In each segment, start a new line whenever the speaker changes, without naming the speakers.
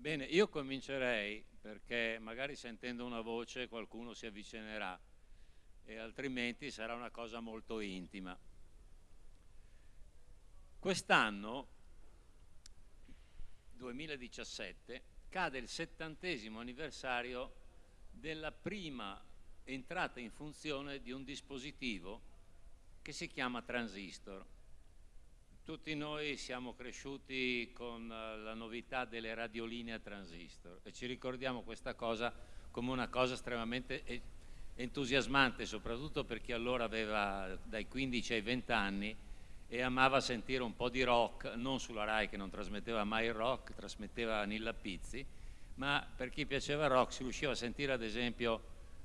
Bene, io comincerei perché magari sentendo una voce qualcuno si avvicinerà e altrimenti sarà una cosa molto intima. Quest'anno, 2017, cade il settantesimo anniversario della prima entrata in funzione di un dispositivo che si chiama transistor. Tutti noi siamo cresciuti con eh, la novità delle radioline a transistor e ci ricordiamo questa cosa come una cosa estremamente entusiasmante, soprattutto per chi allora aveva dai 15 ai 20 anni e amava sentire un po' di rock, non sulla RAI che non trasmetteva mai il rock, trasmetteva Nilla Pizzi, ma per chi piaceva il rock si riusciva a sentire ad esempio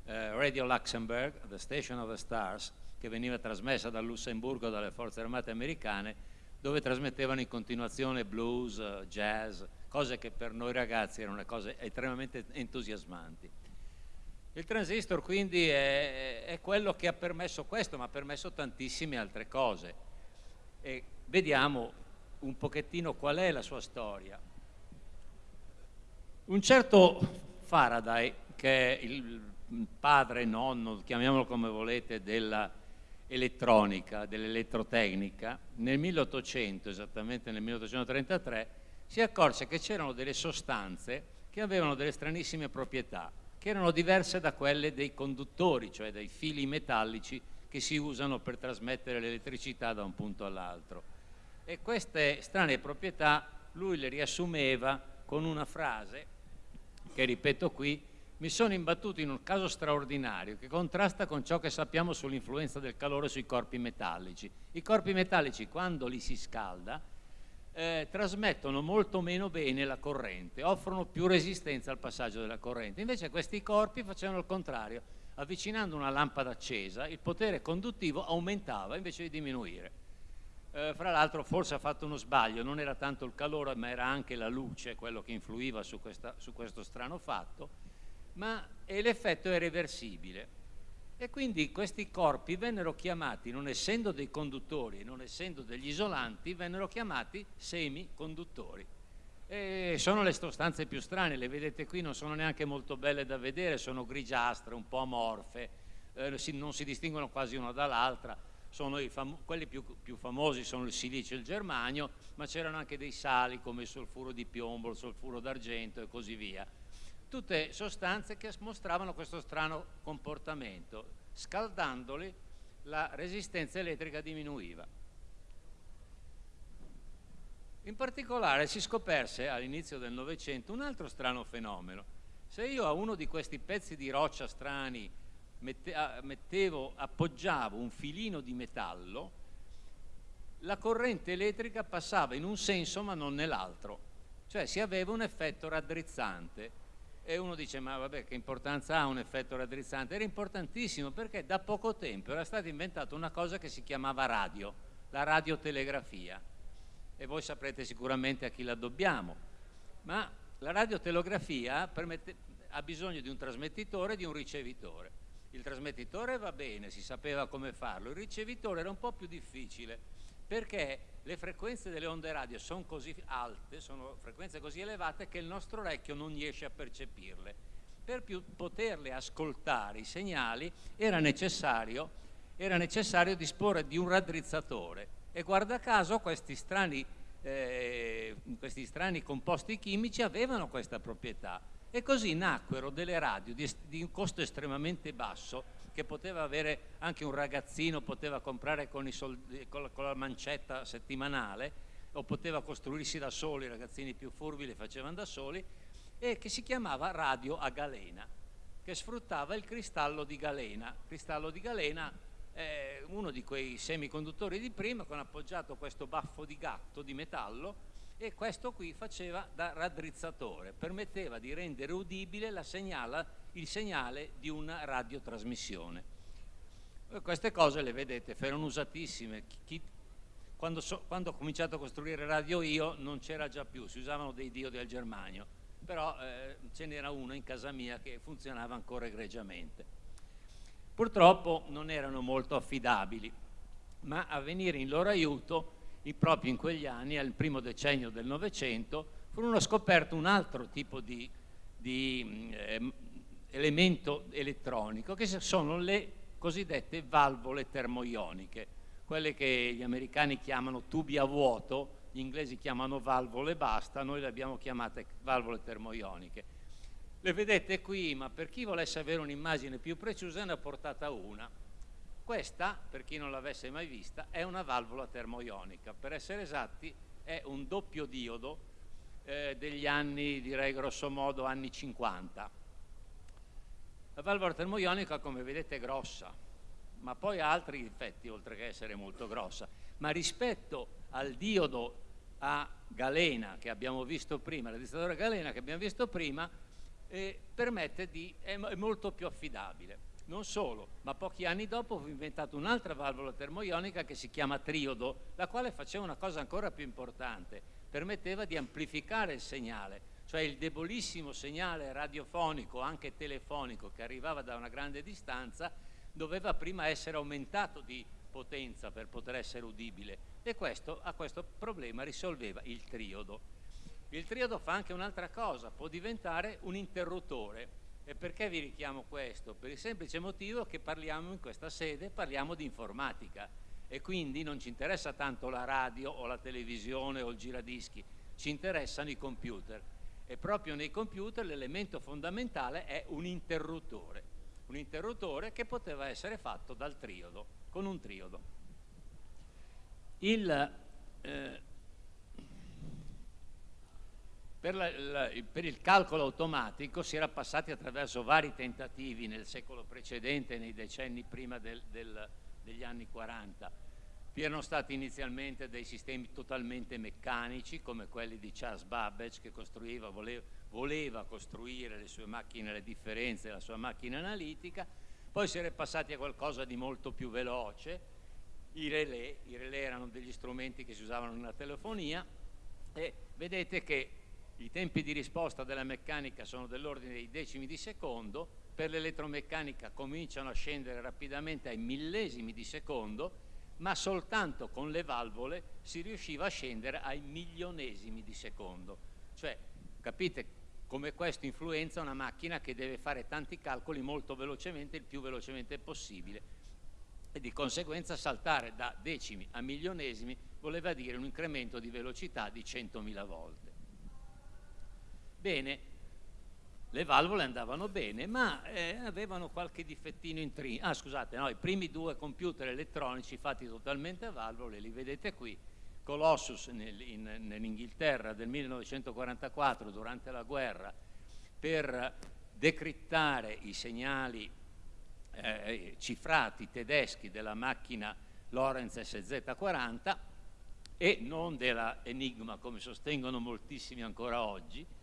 eh, Radio Luxembourg, The Station of the Stars, che veniva trasmessa dal Lussemburgo dalle forze armate americane dove trasmettevano in continuazione blues, jazz, cose che per noi ragazzi erano cose estremamente entusiasmanti. Il transistor quindi è, è, quello che ha permesso questo, ma ha permesso tantissime altre cose. E vediamo un pochettino qual è la sua storia. Un certo Faraday, che è il padre, nonno, chiamiamolo come volete, della elettronica, dell'elettrotecnica, nel 1800, esattamente nel 1833, si accorse che c'erano delle sostanze che avevano delle stranissime proprietà, che erano diverse da quelle dei conduttori, cioè dai fili metallici che si usano per trasmettere l'elettricità da un punto all'altro. E queste strane proprietà lui le riassumeva con una frase, che ripeto qui, mi sono imbattuto in un caso straordinario che contrasta con ciò che sappiamo sull'influenza del calore sui corpi metallici. I corpi metallici quando li si scalda eh, trasmettono molto meno bene la corrente, offrono più resistenza al passaggio della corrente. Invece questi corpi facevano il contrario, avvicinando una lampada accesa il potere conduttivo aumentava invece di diminuire. Eh, fra l'altro forse ha fatto uno sbaglio, non era tanto il calore ma era anche la luce quello che influiva su, questa, su questo strano fatto ma l'effetto è reversibile. E quindi questi corpi vennero chiamati, non essendo dei conduttori, non essendo degli isolanti, vennero chiamati semiconduttori. E sono le sostanze più strane, le vedete qui, non sono neanche molto belle da vedere, sono grigiastre, un po' amorfe, eh, si, non si distinguono quasi una dall'altra, quelli più, più, famosi sono il silicio e il germanio, ma c'erano anche dei sali come il solfuro di piombo, il solfuro d'argento e così via tutte sostanze che mostravano questo strano comportamento. Scaldandoli la resistenza elettrica diminuiva. In particolare si scoperse all'inizio del Novecento un altro strano fenomeno. Se io a uno di questi pezzi di roccia strani mettevo, appoggiavo un filino di metallo, la corrente elettrica passava in un senso ma non nell'altro, cioè si aveva un effetto raddrizzante e uno dice ma vabbè che importanza ha un effetto raddrizzante? Era importantissimo perché da poco tempo era stata inventata una cosa che si chiamava radio, la radiotelegrafia e voi saprete sicuramente a chi la dobbiamo, ma la radiotelegrafia ha bisogno di un trasmettitore e di un ricevitore. Il trasmettitore va bene, si sapeva come farlo, il ricevitore era un po' più difficile perché le frequenze delle onde radio sono così alte, sono frequenze così elevate che il nostro orecchio non riesce a percepirle. Per più, poterle ascoltare i segnali era necessario, era necessario disporre di un raddrizzatore e guarda caso questi strani, eh, questi strani composti chimici avevano questa proprietà e così nacquero delle radio di, di un costo estremamente basso che poteva avere anche un ragazzino, poteva comprare con, soldi, con, la, con la mancetta settimanale o poteva costruirsi da soli, i ragazzini più furbi le facevano da soli, e che si chiamava radio a galena, che sfruttava il cristallo di galena. Cristallo di galena è uno di quei semiconduttori di prima con appoggiato questo baffo di gatto di metallo e questo qui faceva da raddrizzatore, permetteva di rendere udibile segnala, il segnale di una radiotrasmissione. E queste cose le vedete, erano usatissime. Chi, quando, so, quando, ho cominciato a costruire radio io non c'era già più, si usavano dei diodi al germanio, però eh, ce n'era uno in casa mia che funzionava ancora egregiamente. Purtroppo non erano molto affidabili, ma a venire in loro aiuto proprio in quegli anni, al primo decennio del Novecento, furono scoperto un altro tipo di, di eh, elemento elettronico che sono le cosiddette valvole termoioniche, quelle che gli americani chiamano tubi a vuoto, gli inglesi chiamano valvole basta, noi le abbiamo chiamate valvole termoioniche. Le vedete qui, ma per chi volesse avere un'immagine più precisa ne ho portata una. Questa, per chi non l'avesse mai vista, è una valvola termoionica. Per essere esatti, è un doppio diodo eh, degli anni, direi grosso modo, anni 50. La valvola termoionica, come vedete, è grossa, ma poi ha altri difetti, oltre che essere molto grossa. Ma rispetto al diodo a galena che abbiamo visto prima, il registratore galena che abbiamo visto prima, eh, permette di, è molto più affidabile. Non solo, ma pochi anni dopo fu inventata un'altra valvola termoionica che si chiama triodo, la quale faceva una cosa ancora più importante, permetteva di amplificare il segnale, cioè il debolissimo segnale radiofonico, anche telefonico, che arrivava da una grande distanza, doveva prima essere aumentato di potenza per poter essere udibile e questo, a questo problema risolveva il triodo. Il triodo fa anche un'altra cosa, può diventare un interruttore e perché vi richiamo questo? Per il semplice motivo che parliamo in questa sede, parliamo di informatica e quindi non ci interessa tanto la radio o la televisione o il giradischi, ci interessano i computer e proprio nei computer l'elemento fondamentale è un interruttore, un interruttore che poteva essere fatto dal triodo, con un triodo. Il, eh, per, la, la, per, il calcolo automatico si era passati attraverso vari tentativi nel secolo precedente, nei decenni prima del, del, degli anni 40. Vi erano stati inizialmente dei sistemi totalmente meccanici, come quelli di Charles Babbage, che voleva, voleva costruire le sue macchine, le differenze della sua macchina analitica, poi si era passati a qualcosa di molto più veloce, i relè, i relè erano degli strumenti che si usavano nella telefonia, e vedete che i tempi di risposta della meccanica sono dell'ordine dei decimi di secondo, per l'elettromeccanica cominciano a scendere rapidamente ai millesimi di secondo, ma soltanto con le valvole si riusciva a scendere ai milionesimi di secondo. Cioè, capite come questo influenza una macchina che deve fare tanti calcoli molto velocemente, il più velocemente possibile. E di conseguenza saltare da decimi a milionesimi voleva dire un incremento di velocità di 100.000 volte. Bene, le valvole andavano bene, ma eh, avevano qualche difettino in tri. Ah, scusate, no, i primi due computer elettronici fatti totalmente a valvole, li vedete qui. Colossus nel, in, nell'Inghilterra del 1944 durante la guerra per decrittare i segnali eh, cifrati tedeschi della macchina Lorenz SZ40 e non della Enigma come sostengono moltissimi ancora oggi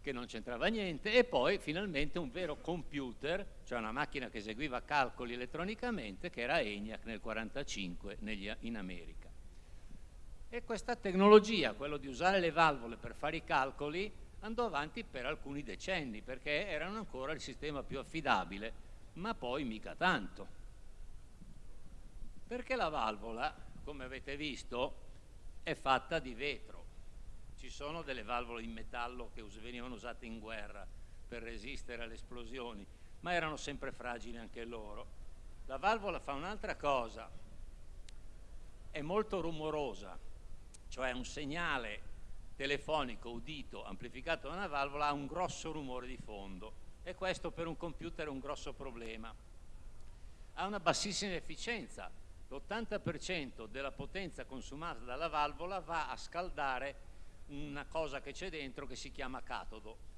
che non c'entrava niente, e poi finalmente un vero computer, cioè una macchina che eseguiva calcoli elettronicamente, che era ENIAC nel 1945 in America. E questa tecnologia, quello di usare le valvole per fare i calcoli, andò avanti per alcuni decenni, perché erano ancora il sistema più affidabile, ma poi mica tanto. Perché la valvola, come avete visto, è fatta di vetro ci sono delle valvole in metallo che venivano usate in guerra per resistere alle esplosioni, ma erano sempre fragili anche loro. La valvola fa un'altra cosa, è molto rumorosa, cioè un segnale telefonico udito amplificato da una valvola ha un grosso rumore di fondo e questo per un computer è un grosso problema. Ha una bassissima efficienza, l'80% della potenza consumata dalla valvola va a scaldare una cosa che c'è dentro che si chiama catodo,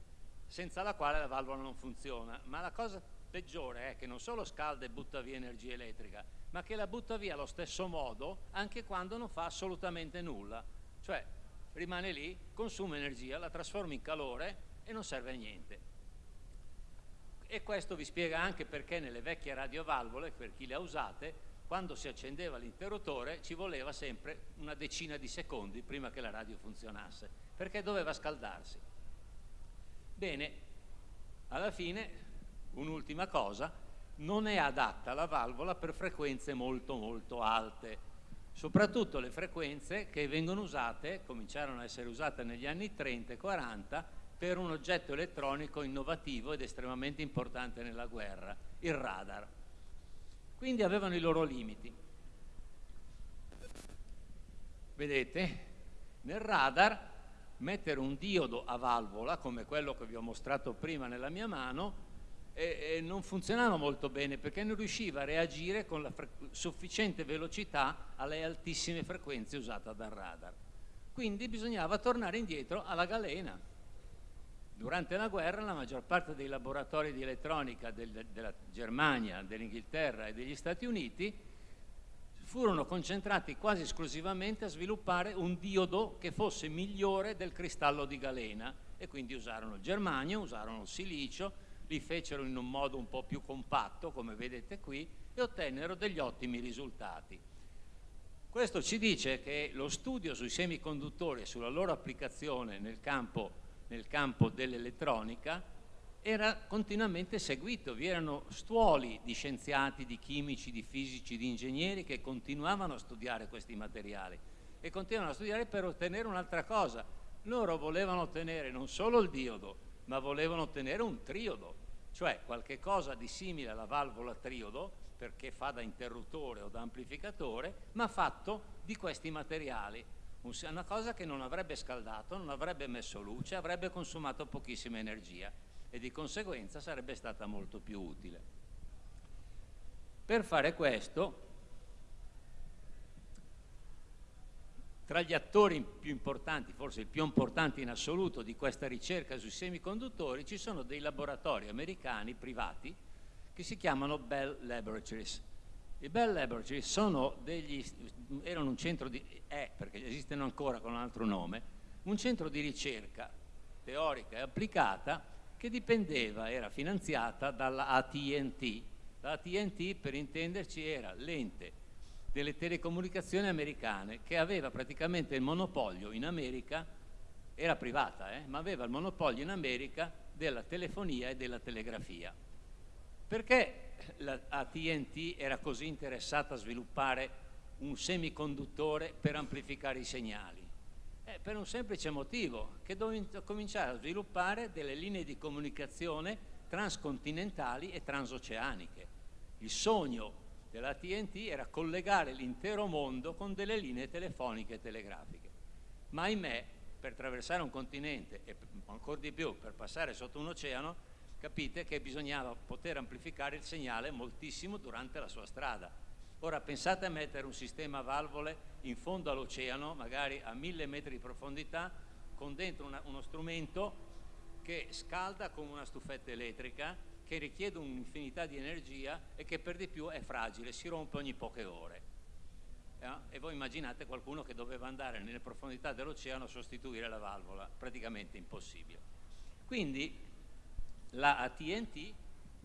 senza la quale la valvola non funziona. Ma la cosa peggiore è che non solo scalda e butta via energia elettrica, ma che la butta via allo stesso modo anche quando non fa assolutamente nulla. Cioè rimane lì, consuma energia, la trasforma in calore e non serve a niente. E questo vi spiega anche perché nelle vecchie radiovalvole, per chi le ha usate, quando si accendeva l'interruttore ci voleva sempre una decina di secondi prima che la radio funzionasse, perché doveva scaldarsi. Bene, alla fine, un'ultima cosa, non è adatta la valvola per frequenze molto molto alte. soprattutto le frequenze che vengono usate, cominciarono a essere usate negli anni 30 e 40 per un oggetto elettronico innovativo ed estremamente importante nella guerra, il radar. Quindi avevano i loro limiti. Vedete, nel radar mettere un diodo a valvola, come quello che vi ho mostrato prima nella mia mano, e, e non funzionava molto bene perché non riusciva a reagire con la sufficiente velocità alle altissime frequenze usate dal radar. Quindi bisognava tornare indietro alla galena. Durante la guerra la maggior parte dei laboratori di elettronica del, della Germania, dell'Inghilterra e degli Stati Uniti furono concentrati quasi esclusivamente a sviluppare un diodo che fosse migliore del cristallo di galena e quindi usarono il germanio, usarono il silicio, li fecero in un modo un po' più compatto, come vedete qui, e ottennero degli ottimi risultati. Questo ci dice che lo studio sui semiconduttori e sulla loro applicazione nel campo, nel campo dell'elettronica era continuamente seguito, vi erano stuoli di scienziati, di chimici, di fisici, di ingegneri che continuavano a studiare questi materiali e continuavano a studiare per ottenere un'altra cosa. Loro volevano ottenere non solo il diodo, ma volevano ottenere un triodo, cioè qualche cosa di simile alla valvola triodo, perché fa da interruttore o da amplificatore, ma fatto di questi materiali. Una cosa che non avrebbe scaldato, non avrebbe messo luce, avrebbe consumato pochissima energia e di conseguenza sarebbe stata molto più utile. Per fare questo, tra gli attori più importanti, forse il più importante in assoluto di questa ricerca sui semiconduttori, ci sono dei laboratori americani privati che si chiamano Bell Laboratories. I Bell Laboratories sono degli, erano un centro di, è, perché esistono ancora con un altro nome, un centro di ricerca teorica e applicata che dipendeva, era finanziata dalla AT&T. La AT&T, per intenderci, era l'ente delle telecomunicazioni americane che aveva praticamente il monopolio in America, era privata, eh, ma aveva il monopolio in America della telefonia e della telegrafia. Perché la AT&T era così interessata a sviluppare un semiconduttore per amplificare i segnali? Eh, per un semplice motivo, che dovevano cominciare a sviluppare delle linee di comunicazione transcontinentali e transoceaniche. Il sogno della TNT era collegare l'intero mondo con delle linee telefoniche e telegrafiche. Ma ahimè, per attraversare un continente e ancora di più per passare sotto un oceano, capite che bisognava poter amplificare il segnale moltissimo durante la sua strada Ora pensate a mettere un sistema a valvole in fondo all'oceano, magari a mille metri di profondità, con dentro una, uno strumento che scalda come una stufetta elettrica, che richiede un'infinità di energia e che per di più è fragile, si rompe ogni poche ore. Eh? E voi immaginate qualcuno che doveva andare nelle profondità dell'oceano a sostituire la valvola, praticamente impossibile. Quindi la AT&T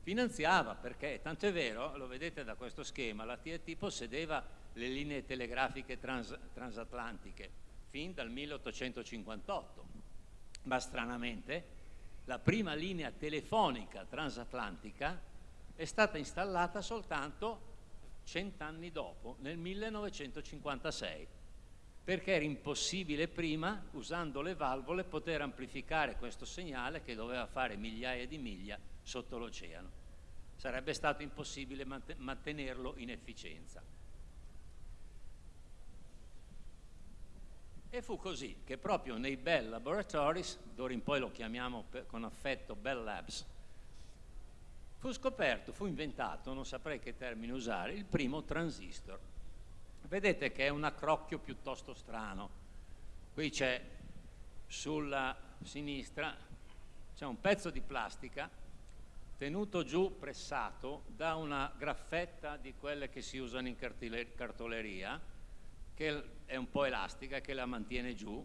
finanziava perché, tanto è vero, lo vedete da questo schema, la TNT possedeva le linee telegrafiche trans, transatlantiche fin dal 1858, ma stranamente la prima linea telefonica transatlantica è stata installata soltanto cent'anni dopo, nel 1956, perché era impossibile prima, usando le valvole, poter amplificare questo segnale che doveva fare migliaia di miglia sotto l'oceano. Sarebbe stato impossibile mantenerlo in efficienza. E fu così che proprio nei Bell Laboratories, d'ora in poi lo chiamiamo con affetto Bell Labs, fu scoperto, fu inventato, non saprei che termine usare, il primo transistor. Vedete che è un accrocchio piuttosto strano. Qui c'è sulla sinistra, c'è un pezzo di plastica tenuto giù, pressato, da una graffetta di quelle che si usano in cartoleria, che è un po' elastica, che la mantiene giù.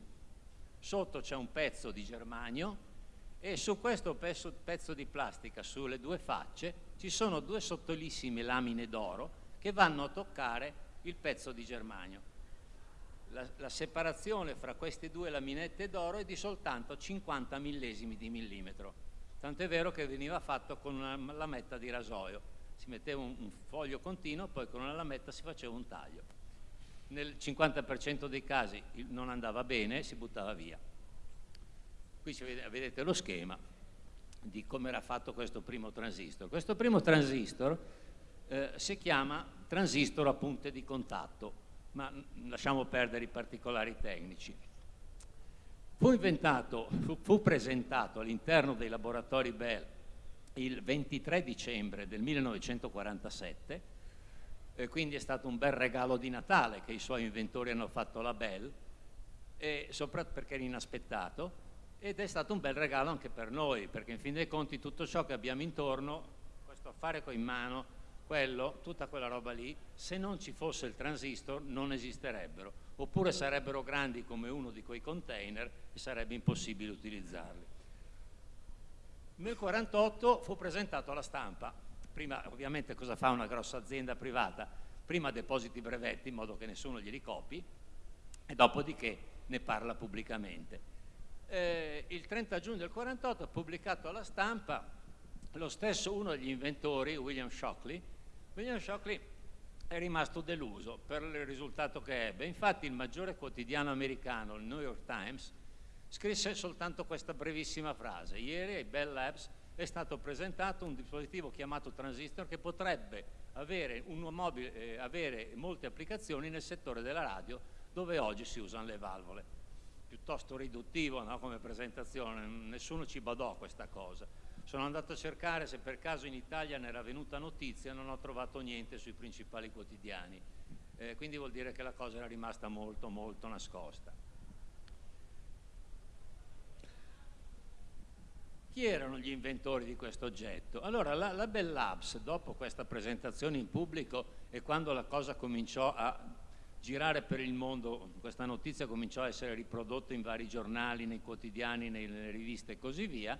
Sotto c'è un pezzo di germanio e su questo pezzo, pezzo di plastica, sulle due facce, ci sono due sottilissime lamine d'oro che vanno a toccare il pezzo di germanio. La, la, separazione fra queste due laminette d'oro è di soltanto 50 millesimi di millimetro Tant'è vero che veniva fatto con una lametta di rasoio. Si metteva un, un foglio continuo, poi con una lametta si faceva un taglio. nel 50% dei casi non andava bene si buttava via. Qui vedete lo schema di come era fatto questo primo transistor. Questo primo transistor eh, si chiama transistor a punte di contatto, ma lasciamo perdere i particolari tecnici. Fu inventato, fu, fu presentato all'interno dei laboratori Bell il 23 dicembre del 1947, eh, quindi è stato un bel regalo di Natale che i suoi inventori hanno fatto la Bell, e soprattutto perché era inaspettato, ed è stato un bel regalo anche per noi, perché in fin dei conti tutto ciò che abbiamo intorno, questo affare in mano, quello, tutta quella roba lì, se non ci fosse il transistor non esisterebbero, oppure sarebbero grandi come uno di quei container e sarebbe impossibile utilizzarli. Nel 1948 fu presentato alla stampa, prima ovviamente cosa fa una grossa azienda privata? Prima depositi brevetti in modo che nessuno glieli copi e dopodiché ne parla pubblicamente eh, il 30 giugno del 48 ha pubblicato alla stampa lo stesso uno degli inventori, William Shockley. William Shockley è rimasto deluso per il risultato che ebbe. Infatti il maggiore quotidiano americano, il New York Times, scrisse soltanto questa brevissima frase. Ieri ai Bell Labs è stato presentato un dispositivo chiamato transistor che potrebbe avere, mobile, eh, avere molte applicazioni nel settore della radio dove oggi si usano le valvole piuttosto riduttivo no, come presentazione, nessuno ci badò questa cosa. Sono andato a cercare se per caso in Italia ne era venuta notizia, non ho trovato niente sui principali quotidiani, eh, quindi vuol dire che la cosa era rimasta molto molto nascosta. Chi erano gli inventori di questo oggetto? Allora, la, la Bell Labs, dopo questa presentazione in pubblico e quando la cosa cominciò a girare per il mondo, questa notizia cominciò a essere riprodotta in vari giornali, nei quotidiani, nelle riviste e così via,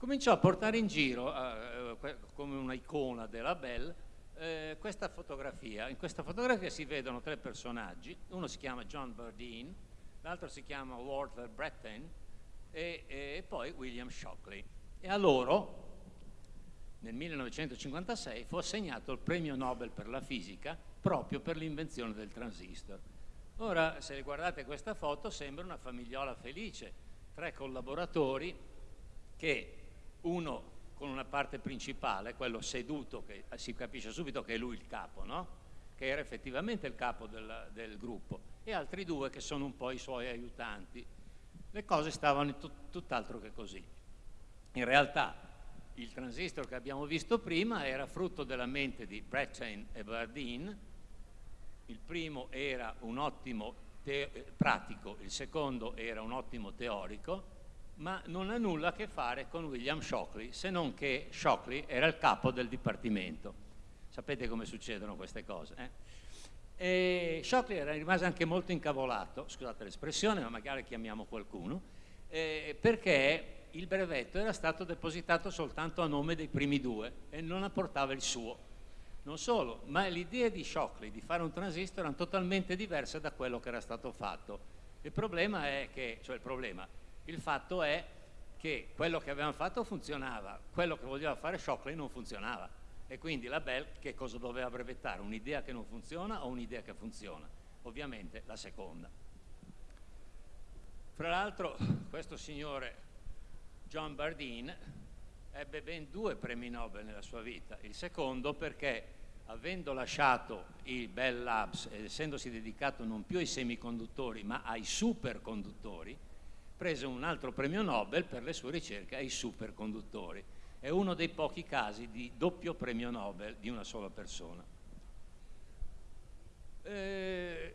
cominciò a portare in giro, eh, eh come un'icona della Bell, eh, questa fotografia. In questa fotografia si vedono tre personaggi, uno si chiama John Bardeen, l'altro si chiama Walter Breton e, e poi William Shockley. E a loro, nel 1956, fu assegnato il premio Nobel per la fisica proprio per l'invenzione del transistor. Ora, se guardate questa foto, sembra una famigliola felice, tre collaboratori che uno con una parte principale, quello seduto, che si capisce subito che è lui il capo, no? che era effettivamente il capo del, del, gruppo, e altri due che sono un po' i suoi aiutanti. Le cose stavano tut, tutt'altro che così. In realtà il transistor che abbiamo visto prima era frutto della mente di Brettain e Bardeen, il primo era un ottimo pratico, il secondo era un ottimo teorico, ma non ha nulla a che fare con William Shockley, se non che Shockley era il capo del dipartimento. Sapete come succedono queste cose? Eh? E Shockley era rimasto anche molto incavolato, scusate l'espressione, ma magari chiamiamo qualcuno, eh, perché il brevetto era stato depositato soltanto a nome dei primi due e non apportava il suo. Non solo, ma le idee di Shockley di fare un transistor erano totalmente diverse da quello che era stato fatto. Il problema è che, cioè il problema, il fatto è che quello che avevamo fatto funzionava, quello che voleva fare Shockley non funzionava. E quindi la Bell che cosa doveva brevettare? Un'idea che non funziona o un'idea che funziona? Ovviamente la seconda. Fra l'altro questo signore John Bardeen ebbe ben due premi Nobel nella sua vita. Il secondo perché avendo lasciato il Bell Labs ed essendosi dedicato non più ai semiconduttori ma ai superconduttori, prese un altro premio Nobel per le sue ricerche ai superconduttori. È uno dei pochi casi di doppio premio Nobel di una sola persona. Eh,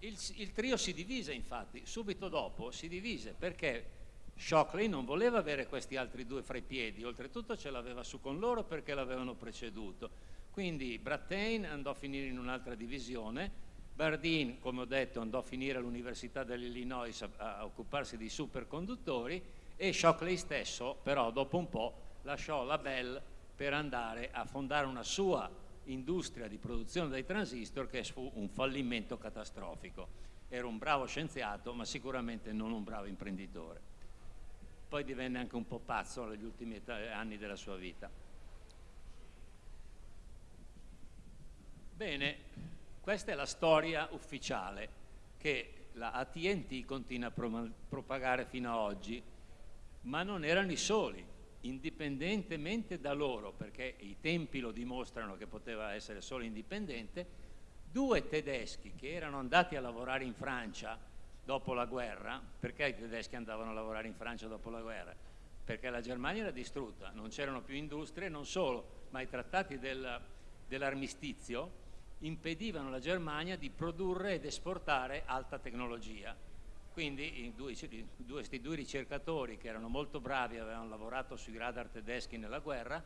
il, il trio si divise infatti, subito dopo si divise perché Shockley non voleva avere questi altri due fra i piedi, oltretutto ce l'aveva su con loro perché l'avevano preceduto. Quindi Brattain andò a finire in un'altra divisione, Bardeen, come ho detto, andò a finire all'Università dell'Illinois a, a, occuparsi di superconduttori e Shockley stesso, però dopo un po', lasciò la Bell per andare a fondare una sua industria di produzione dei transistor che fu un fallimento catastrofico. Era un bravo scienziato, ma sicuramente non un bravo imprenditore poi divenne anche un po' pazzo negli ultimi anni della sua vita. Bene, Questa è la storia ufficiale che la AT&T continua a propagare fino ad oggi, ma non erano i soli, indipendentemente da loro, perché i tempi lo dimostrano che poteva essere solo indipendente, due tedeschi che erano andati a lavorare in Francia dopo la guerra, perché i tedeschi andavano a lavorare in Francia dopo la guerra? Perché la Germania era distrutta, non c'erano più industrie, non solo, ma i trattati del, dell'armistizio impedivano alla Germania di produrre ed esportare alta tecnologia. Quindi due, due, questi due ricercatori che erano molto bravi, avevano lavorato sui radar tedeschi nella guerra,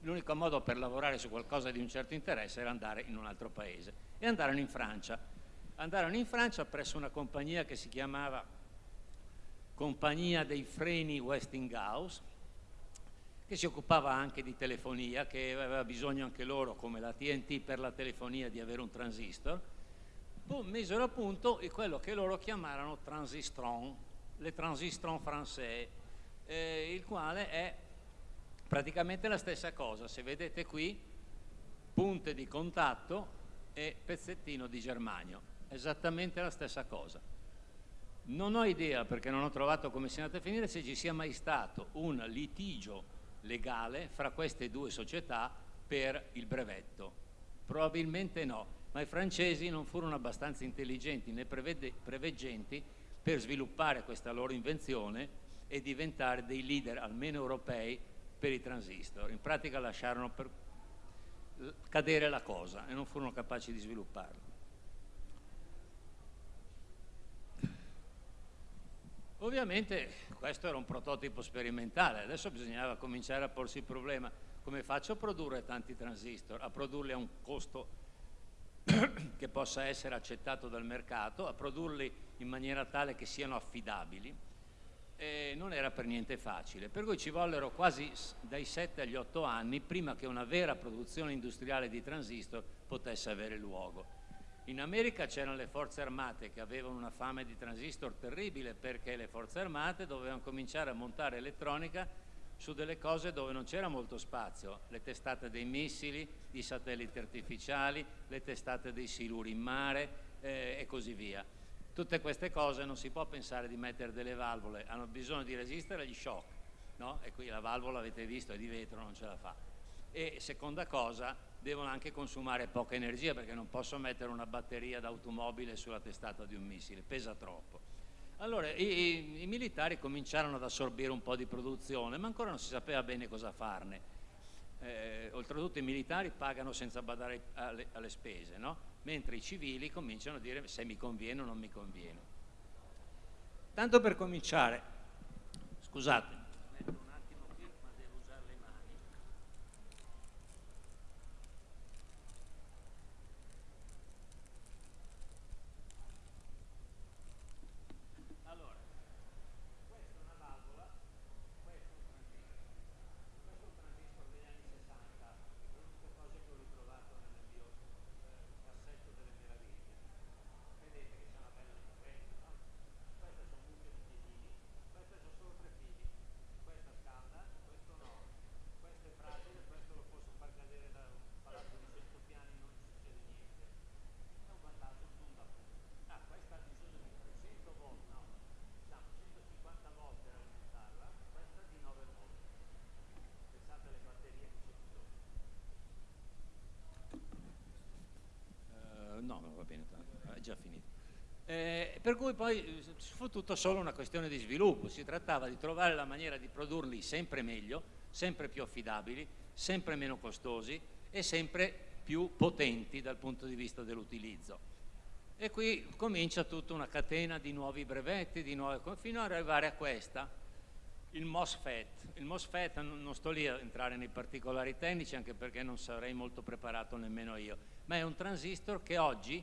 l'unico modo per lavorare su qualcosa di un certo interesse era andare in un altro paese e andarono in Francia. Andarono in Francia presso una compagnia che si chiamava Compagnia dei Freni Westinghouse, che si occupava anche di telefonia, che aveva bisogno anche loro, come la TNT per la telefonia, di avere un transistor, boh, misero a punto quello che loro chiamarono transistron, le transistron français, eh, il quale è praticamente la stessa cosa. Se vedete qui, punte di contatto e pezzettino di germanio, esattamente la stessa cosa. Non ho idea, perché non ho trovato come sia andato a finire, se ci sia mai stato un litigio legale fra queste due società per il brevetto. Probabilmente no, ma i francesi non furono abbastanza intelligenti né preveggenti per sviluppare questa loro invenzione e diventare dei leader, almeno europei, per i transistor. In pratica lasciarono cadere la cosa e non furono capaci di svilupparlo. Ovviamente questo era un prototipo sperimentale, adesso bisognava cominciare a porsi il problema come faccio a produrre tanti transistor, a produrli a un costo che possa essere accettato dal mercato, a produrli in maniera tale che siano affidabili eh, non era per niente facile, per cui ci vollero quasi dai 7 agli 8 anni prima che una vera produzione industriale di transistor potesse avere luogo. In America c'erano le forze armate che avevano una fame di transistor terribile perché le forze armate dovevano cominciare a montare elettronica su delle cose dove non c'era molto spazio, le testate dei missili, i satelliti artificiali, le testate dei siluri in mare eh, e così via. Tutte queste cose non si può pensare di mettere delle valvole, hanno bisogno di resistere agli shock, no? E qui la valvola, avete visto, è di vetro, non ce la fa. E seconda cosa, devono anche consumare poca energia perché non posso mettere una batteria d'automobile sulla testata di un missile, pesa troppo. Allora i, i, i, militari cominciarono ad assorbire un po' di produzione, ma ancora non si sapeva bene cosa farne. Eh, oltretutto i militari pagano senza badare alle, alle spese, no? mentre i civili cominciano a dire se mi conviene o non mi conviene. Tanto per cominciare, scusate, per cui poi eh, fu tutto solo una questione di sviluppo, si trattava di trovare la maniera di produrli sempre meglio, sempre più affidabili, sempre meno costosi e sempre più potenti dal punto di vista dell'utilizzo. E qui comincia tutta una catena di nuovi brevetti, di nuove, fino ad arrivare a questa, il MOSFET. Il MOSFET non sto lì a entrare nei particolari tecnici anche perché non sarei molto preparato nemmeno io, ma è un transistor che oggi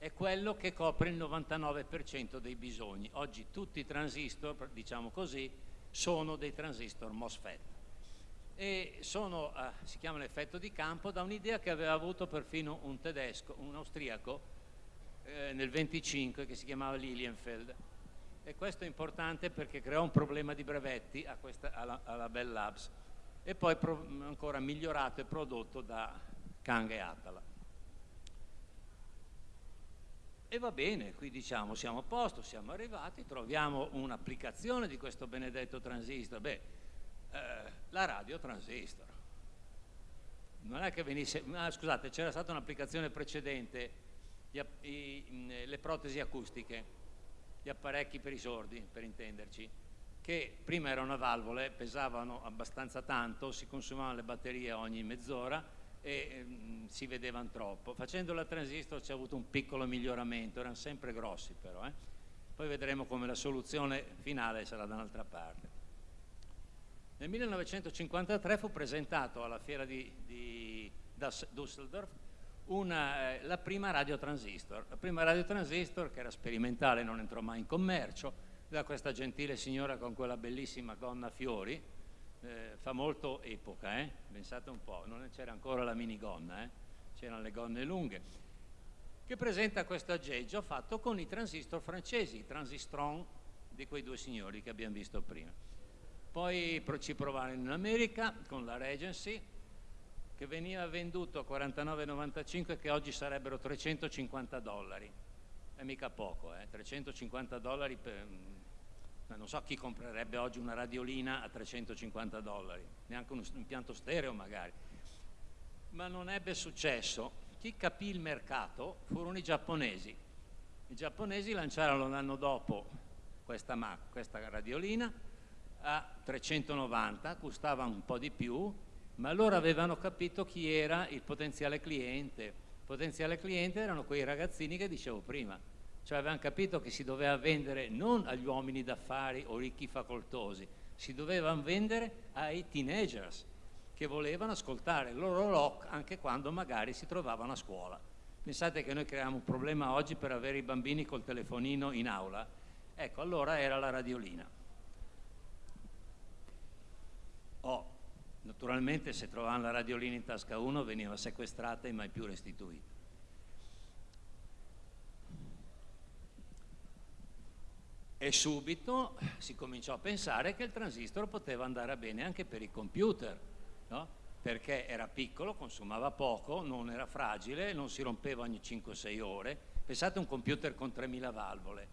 è quello che copre il 99% dei bisogni. Oggi tutti i transistor, diciamo così, sono dei transistor MOSFET e sono, eh, si chiama l'effetto di campo da un'idea che aveva avuto perfino un tedesco, un austriaco eh, nel 25 che si chiamava Lilienfeld e questo è importante perché creò un problema di brevetti questa, alla, alla, Bell Labs e poi ancora migliorato e prodotto da Kang e Atala. E va bene, qui diciamo siamo a posto, siamo arrivati, troviamo un'applicazione di questo benedetto transistor. Beh, eh, la radio transistor. Non è che venisse, ah, scusate, c'era stata un'applicazione precedente, gli, i, le protesi acustiche, gli apparecchi per i sordi, per intenderci, che prima erano a valvole, pesavano abbastanza tanto, si consumavano le batterie ogni mezz'ora e mh, si vedevano troppo. Facendo la transistor c'è avuto un piccolo miglioramento, erano sempre grossi però. Eh? Poi vedremo come la soluzione finale sarà da un'altra parte. Nel 1953 fu presentato alla fiera di, di Düsseldorf una, eh, la prima radiotransistor. La prima radiotransistor, che era sperimentale, non entrò mai in commercio, da questa gentile signora con quella bellissima gonna a fiori, eh, fa molto epoca, eh? pensate un po', non c'era ancora la minigonna, eh? c'erano le gonne lunghe, che presenta questo aggeggio fatto con i transistor francesi, i transistron di quei due signori che abbiamo visto prima. Poi ci provarono in America con la Regency, che veniva venduto a 49,95 che oggi sarebbero 350 dollari. È mica poco, eh? 350 dollari per, non so chi comprerebbe oggi una radiolina a 350 dollari, neanche un impianto stereo magari. Ma non ebbe successo. Chi capì il mercato furono i giapponesi. I giapponesi lanciarono l'anno dopo questa, questa radiolina a 390, costava un po' di più, ma loro avevano capito chi era il potenziale cliente. Il potenziale cliente erano quei ragazzini che dicevo prima, cioè avevano capito che si doveva vendere non agli uomini d'affari o ricchi facoltosi, si dovevano vendere ai teenagers che volevano ascoltare il loro rock anche quando magari si trovavano a scuola. Pensate che noi creiamo un problema oggi per avere i bambini col telefonino in aula? Ecco, allora era la radiolina. Oh, naturalmente se trovavano la radiolina in tasca uno veniva sequestrata e mai più restituita. E subito si cominciò a pensare che il transistor poteva andare bene anche per i computer, no? perché era piccolo, consumava poco, non era fragile, non si rompeva ogni 5-6 ore. Pensate a un computer con 3000 valvole.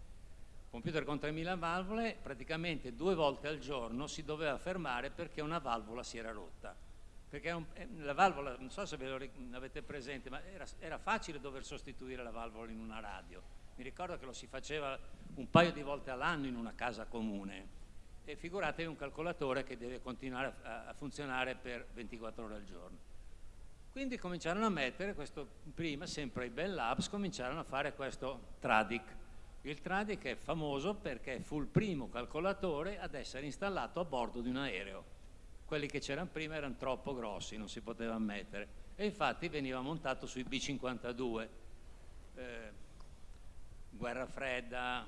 Un computer con 3000 valvole praticamente due volte al giorno si doveva fermare perché una valvola si era rotta. Perché un, la valvola, non so se ve lo avete presente, ma era, era facile dover sostituire la valvola in una radio mi ricordo che lo si faceva un paio di volte all'anno in una casa comune e figuratevi un calcolatore che deve continuare a, a funzionare per 24 ore al giorno. Quindi cominciarono a mettere questo, prima sempre i Bell Labs cominciarono a fare questo Tradic. Il Tradic è famoso perché fu il primo calcolatore ad essere installato a bordo di un aereo. Quelli che c'erano prima erano troppo grossi, non si potevano mettere. E infatti veniva montato sui B-52. Eh, guerra fredda,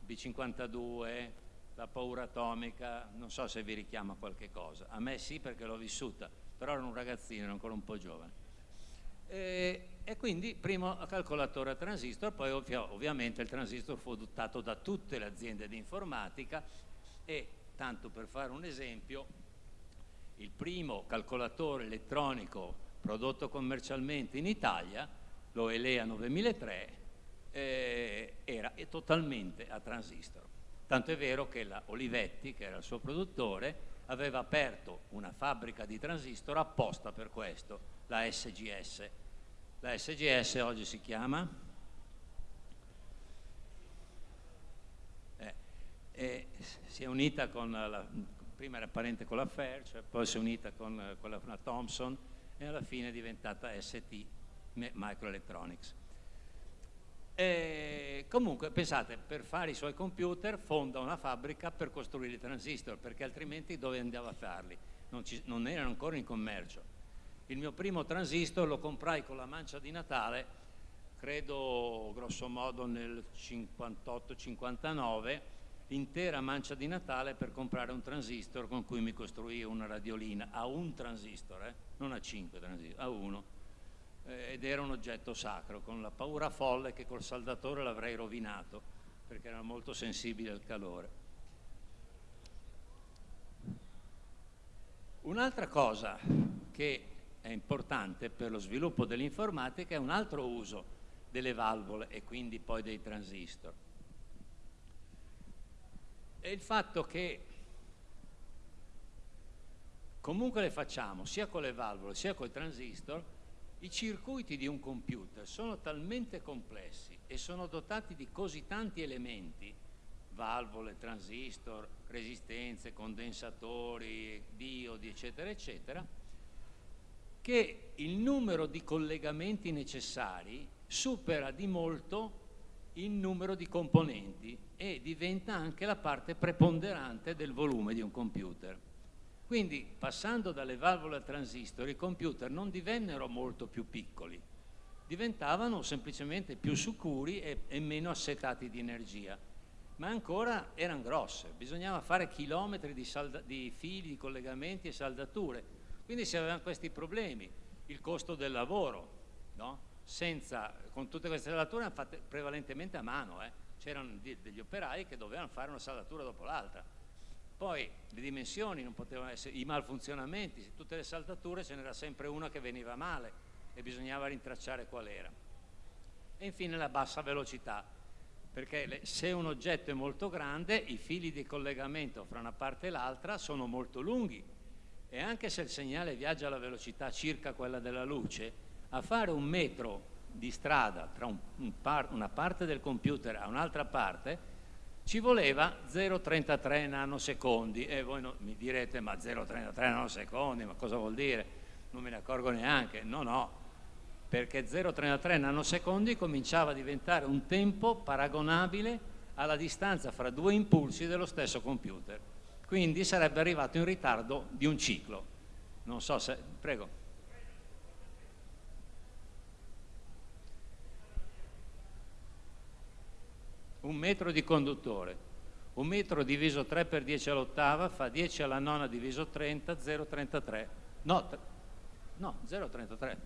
B-52, la paura atomica, non so se vi richiama qualche cosa. A me sì perché l'ho vissuta, però ero un ragazzino, ero ancora un po' giovane. E, e quindi primo calcolatore a transistor, poi ovvia, ovviamente il transistor fu adottato da tutte le aziende di informatica e, tanto per fare un esempio, il primo calcolatore elettronico prodotto commercialmente in Italia, l'OELEA 9003, eh, era totalmente a transistor. Tanto è vero che la Olivetti, che era il suo produttore, aveva aperto una fabbrica di transistor apposta per questo, la SGS. La SGS oggi si chiama? Eh, eh, si è unita con la, prima era parente con la Fairchild, poi si è unita con con la Thomson e alla fine è diventata ST Microelectronics. E comunque pensate, per fare i suoi computer fonda una fabbrica per costruire i transistor, perché altrimenti dove andava a farli? Non, ci, non erano ancora in commercio. Il mio primo transistor lo comprai con la mancia di Natale, credo grosso modo nel 58-59, l'intera mancia di Natale per comprare un transistor con cui mi costruì una radiolina, a un transistor, eh? non a cinque transistor, a uno eh, ed era un oggetto sacro, con la paura folle che col saldatore l'avrei rovinato, perché era molto sensibile al calore. Un'altra cosa che è importante per lo sviluppo dell'informatica è un altro uso delle valvole e quindi poi dei transistor. E il fatto che comunque le facciamo sia con le valvole sia con i transistor, i circuiti di un computer sono talmente complessi e sono dotati di così tanti elementi, valvole, transistor, resistenze, condensatori, diodi, eccetera, eccetera, che il numero di collegamenti necessari supera di molto il numero di componenti e diventa anche la parte preponderante del volume di un computer. Quindi passando dalle valvole al transistor i computer non divennero molto più piccoli, diventavano semplicemente più sicuri e, e meno assetati di energia, ma ancora erano grosse, bisognava fare chilometri di, di fili, di collegamenti e saldature, quindi si avevano questi problemi, il costo del lavoro, no? Senza, con tutte queste saldature fatte prevalentemente a mano, eh? c'erano degli operai che dovevano fare una saldatura dopo l'altra poi le dimensioni non potevano essere, i malfunzionamenti, tutte le saldature ce n'era sempre una che veniva male e bisognava rintracciare qual era. E infine la bassa velocità, perché se un oggetto è molto grande i fili di collegamento fra una parte e l'altra sono molto lunghi e anche se il segnale viaggia alla velocità circa quella della luce, a fare un metro di strada tra un, un par, una parte del computer a un'altra parte ci voleva 0,33 nanosecondi e voi no, mi direte ma 0,33 nanosecondi, ma cosa vuol dire? Non me ne accorgo neanche, no no, perché 0,33 nanosecondi cominciava a diventare un tempo paragonabile alla distanza fra due impulsi dello stesso computer, quindi sarebbe arrivato in ritardo di un ciclo. Non so se... prego. Un metro di conduttore. Un metro diviso 3 per 10 all'ottava fa 10 alla nona diviso 30, 0,33. No, no 0,33.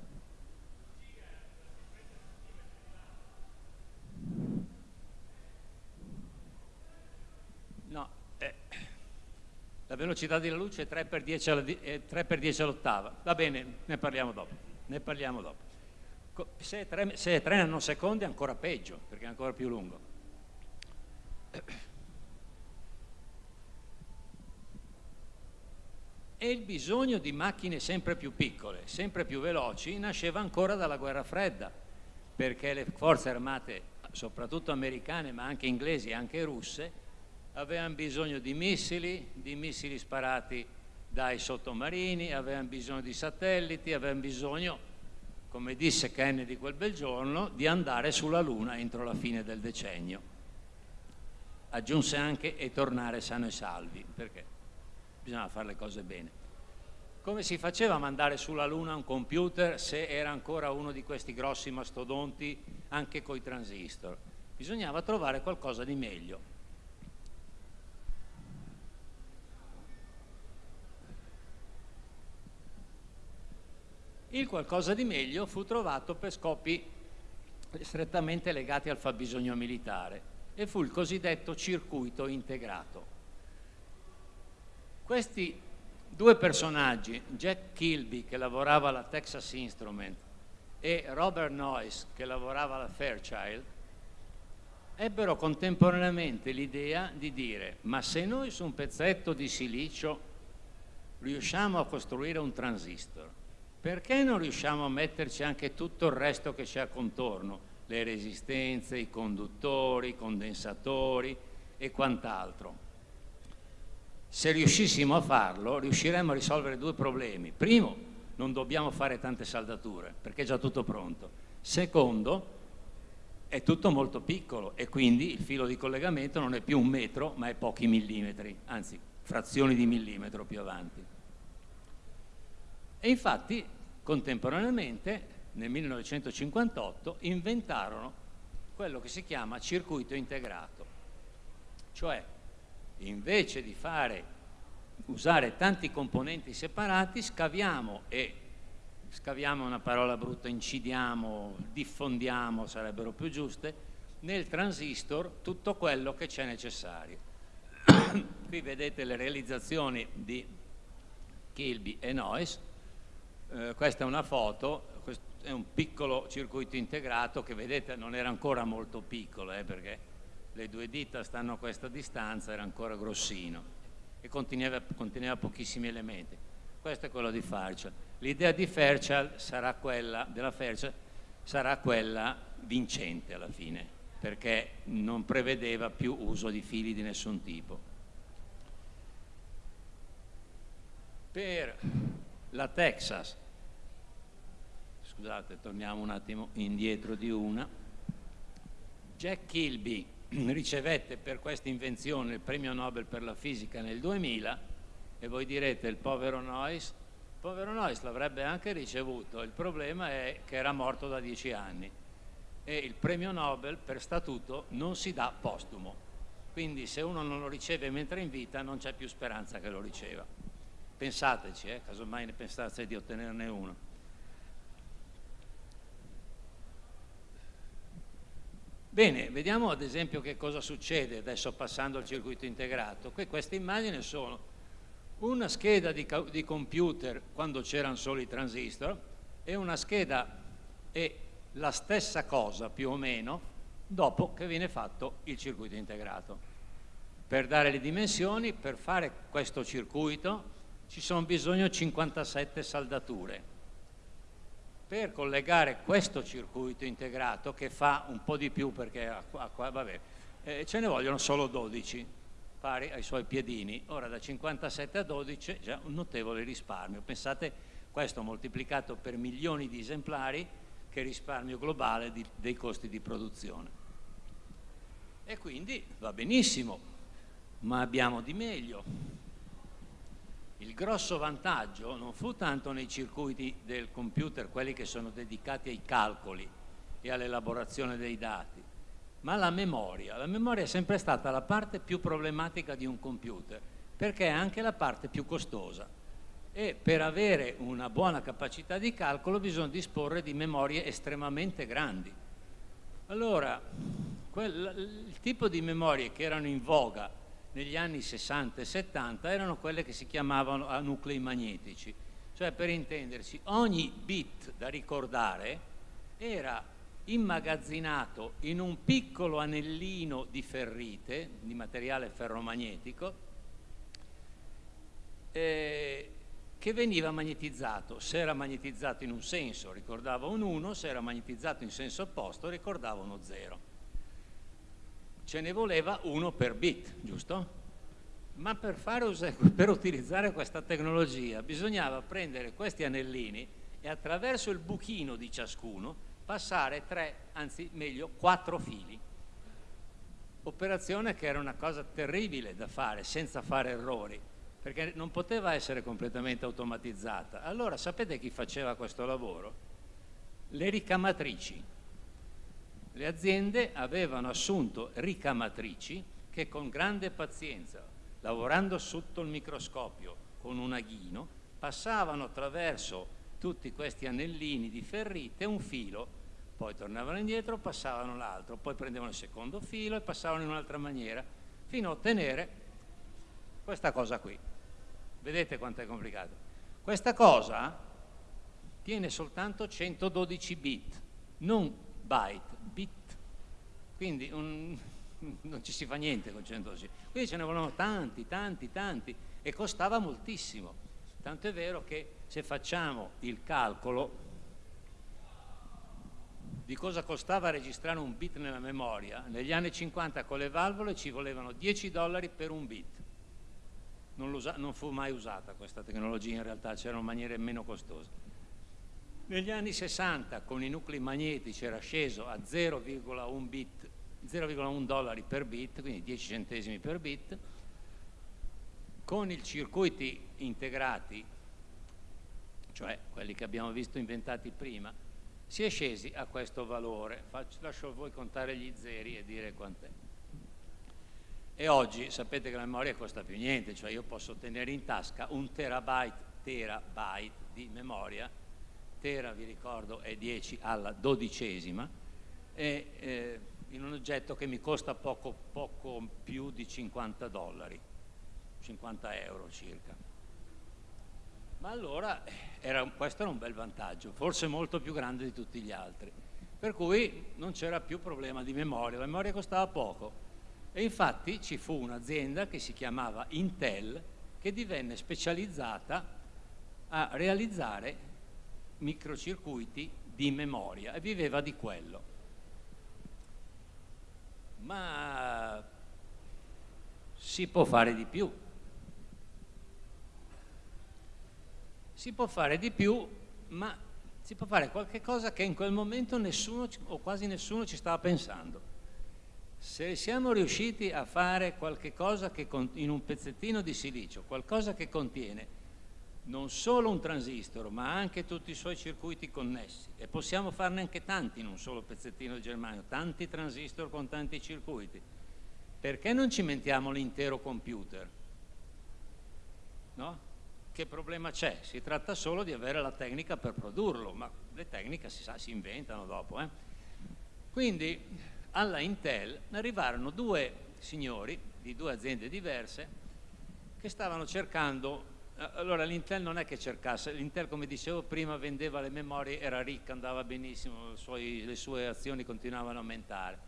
No, eh, la velocità della luce è 3 per 10 all'ottava. Va bene, ne parliamo dopo. Ne parliamo dopo. Se è 3, se è 3 nanosecondi è ancora peggio, perché è ancora più lungo. E il bisogno di macchine sempre più piccole, sempre più veloci, nasceva ancora dalla guerra fredda, perché le forze armate, soprattutto americane, ma anche inglesi e anche russe, avevano bisogno di missili, di missili sparati dai sottomarini, avevano bisogno di satelliti, avevano bisogno, come disse Kennedy quel bel giorno, di andare sulla Luna entro la fine del decennio aggiunse anche e tornare sano e salvi, perché bisognava fare le cose bene. Come si faceva a mandare sulla Luna un computer se era ancora uno di questi grossi mastodonti anche coi transistor? Bisognava trovare qualcosa di meglio. Il qualcosa di meglio fu trovato per scopi strettamente legati al fabbisogno militare e fu il cosiddetto circuito integrato. Questi due personaggi, Jack Kilby che lavorava alla Texas Instrument e Robert Noyce che lavorava alla Fairchild, ebbero contemporaneamente l'idea di dire ma se noi su un pezzetto di silicio riusciamo a costruire un transistor, perché non riusciamo a metterci anche tutto il resto che c'è contorno? Le resistenze, i conduttori, i condensatori e quant'altro. Se riuscissimo a farlo, riusciremmo a risolvere due problemi. Primo, non dobbiamo fare tante saldature, perché è già tutto pronto. Secondo, è tutto molto piccolo e quindi il filo di collegamento non è più un metro, ma è pochi millimetri, anzi frazioni di millimetro più avanti. E infatti, contemporaneamente, nel 1958 inventarono quello che si chiama circuito integrato, cioè invece di fare, usare tanti componenti separati, scaviamo e scaviamo una parola brutta, incidiamo, diffondiamo, sarebbero più giuste, nel transistor tutto quello che c'è necessario. Qui vedete le realizzazioni di Kilby e Noyce, eh, questa è una foto, è un piccolo circuito integrato che vedete non era ancora molto piccolo eh, perché le due dita stanno a questa distanza, era ancora grossino e conteneva, conteneva pochissimi elementi. Questo è quello di Fairchild. L'idea di Fairchild sarà quella, della Fairchild sarà quella vincente alla fine, perché non prevedeva più uso di fili di nessun tipo. Per la Texas, scusate, torniamo un attimo indietro di una, Jack Kilby ricevette per questa invenzione il premio Nobel per la fisica nel 2000 e voi direte il povero Noyes, il povero Noyes l'avrebbe anche ricevuto, il problema è che era morto da dieci anni e il premio Nobel per statuto non si dà postumo, quindi se uno non lo riceve mentre è in vita non c'è più speranza che lo riceva. Pensateci, eh, casomai ne pensaste di ottenerne uno. Bene, vediamo ad esempio che cosa succede adesso passando al circuito integrato. Qui queste immagini sono una scheda di, di computer quando c'erano solo i transistor e una scheda e la stessa cosa più o meno dopo che viene fatto il circuito integrato. Per dare le dimensioni, per fare questo circuito ci sono bisogno 57 saldature per collegare questo circuito integrato che fa un po' di più perché qua, vabbè, eh, ce ne vogliono solo 12 pari ai suoi piedini. Ora da 57 a 12 già un notevole risparmio. Pensate questo moltiplicato per milioni di esemplari che risparmio globale di, dei costi di produzione. E quindi va benissimo ma abbiamo di meglio il grosso vantaggio non fu tanto nei circuiti del computer, quelli che sono dedicati ai calcoli e all'elaborazione dei dati, ma la memoria. La memoria è sempre stata la parte più problematica di un computer, perché è anche la parte più costosa. E per avere una buona capacità di calcolo bisogna disporre di memorie estremamente grandi. Allora, quel, il tipo di memorie che erano in voga negli anni 60 e 70 erano quelle che si chiamavano a nuclei magnetici, cioè per intendersi ogni bit da ricordare era immagazzinato in un piccolo anellino di ferrite, di materiale ferromagnetico, eh, che veniva magnetizzato. Se era magnetizzato in un senso ricordava un 1, se era magnetizzato in senso opposto ricordava uno 0 ce ne voleva uno per bit, giusto? Ma per, per, utilizzare questa tecnologia bisognava prendere questi anellini e attraverso il buchino di ciascuno passare tre, anzi meglio quattro fili. Operazione che era una cosa terribile da fare senza fare errori, perché non poteva essere completamente automatizzata. Allora sapete chi faceva questo lavoro? Le ricamatrici le aziende avevano assunto ricamatrici che con grande pazienza, lavorando sotto il microscopio con un aghino, passavano attraverso tutti questi anellini di ferrite un filo, poi tornavano indietro, passavano l'altro, poi prendevano il secondo filo e passavano in un'altra maniera, fino a ottenere questa cosa qui. Vedete quanto è complicato? Questa cosa tiene soltanto 112 bit, non byte, bit. Quindi un, non ci si fa niente con 112. Quindi ce ne volevano tanti, tanti, tanti e costava moltissimo. Tanto è vero che se facciamo il calcolo di cosa costava registrare un bit nella memoria, negli anni 50 con le valvole ci volevano 10 dollari per un bit. Non, non fu mai usata questa tecnologia, in realtà c'erano maniere meno costose. Negli anni 60 con i nuclei magnetici era sceso a 0,1 bit, 0,1 dollari per bit, quindi 10 centesimi per bit. Con i circuiti integrati, cioè quelli che abbiamo visto inventati prima, si è scesi a questo valore. Faccio, lascio a voi contare gli zeri e dire quant'è. E oggi sapete che la memoria costa più niente, cioè io posso tenere in tasca un terabyte, terabyte di memoria tera, vi ricordo, è 10 alla dodicesima, e, eh, in un oggetto che mi costa poco, poco più di 50 dollari, 50 euro circa. Ma allora era, questo era un bel vantaggio, forse molto più grande di tutti gli altri. Per cui non c'era più problema di memoria, la memoria costava poco. E infatti ci fu un'azienda che si chiamava Intel che divenne specializzata a realizzare microcircuiti di memoria e viveva di quello. Ma si può fare di più. Si può fare di più, ma si può fare qualche cosa che in quel momento nessuno o quasi nessuno ci stava pensando. Se siamo riusciti a fare qualche cosa che in un pezzettino di silicio, qualcosa che contiene non solo un transistor, ma anche tutti i suoi circuiti connessi, e possiamo farne anche tanti in un solo pezzettino di germanio, tanti transistor con tanti circuiti, perché non cimentiamo l'intero computer? No? Che problema c'è? Si tratta solo di avere la tecnica per produrlo, ma le tecniche si, sa, si inventano dopo. Eh? Quindi alla Intel arrivarono due signori di due aziende diverse che stavano cercando allora l'Intel non è che cercasse, l'Intel come dicevo prima vendeva le memorie, era ricca, andava benissimo, suoi, le sue azioni continuavano a aumentare,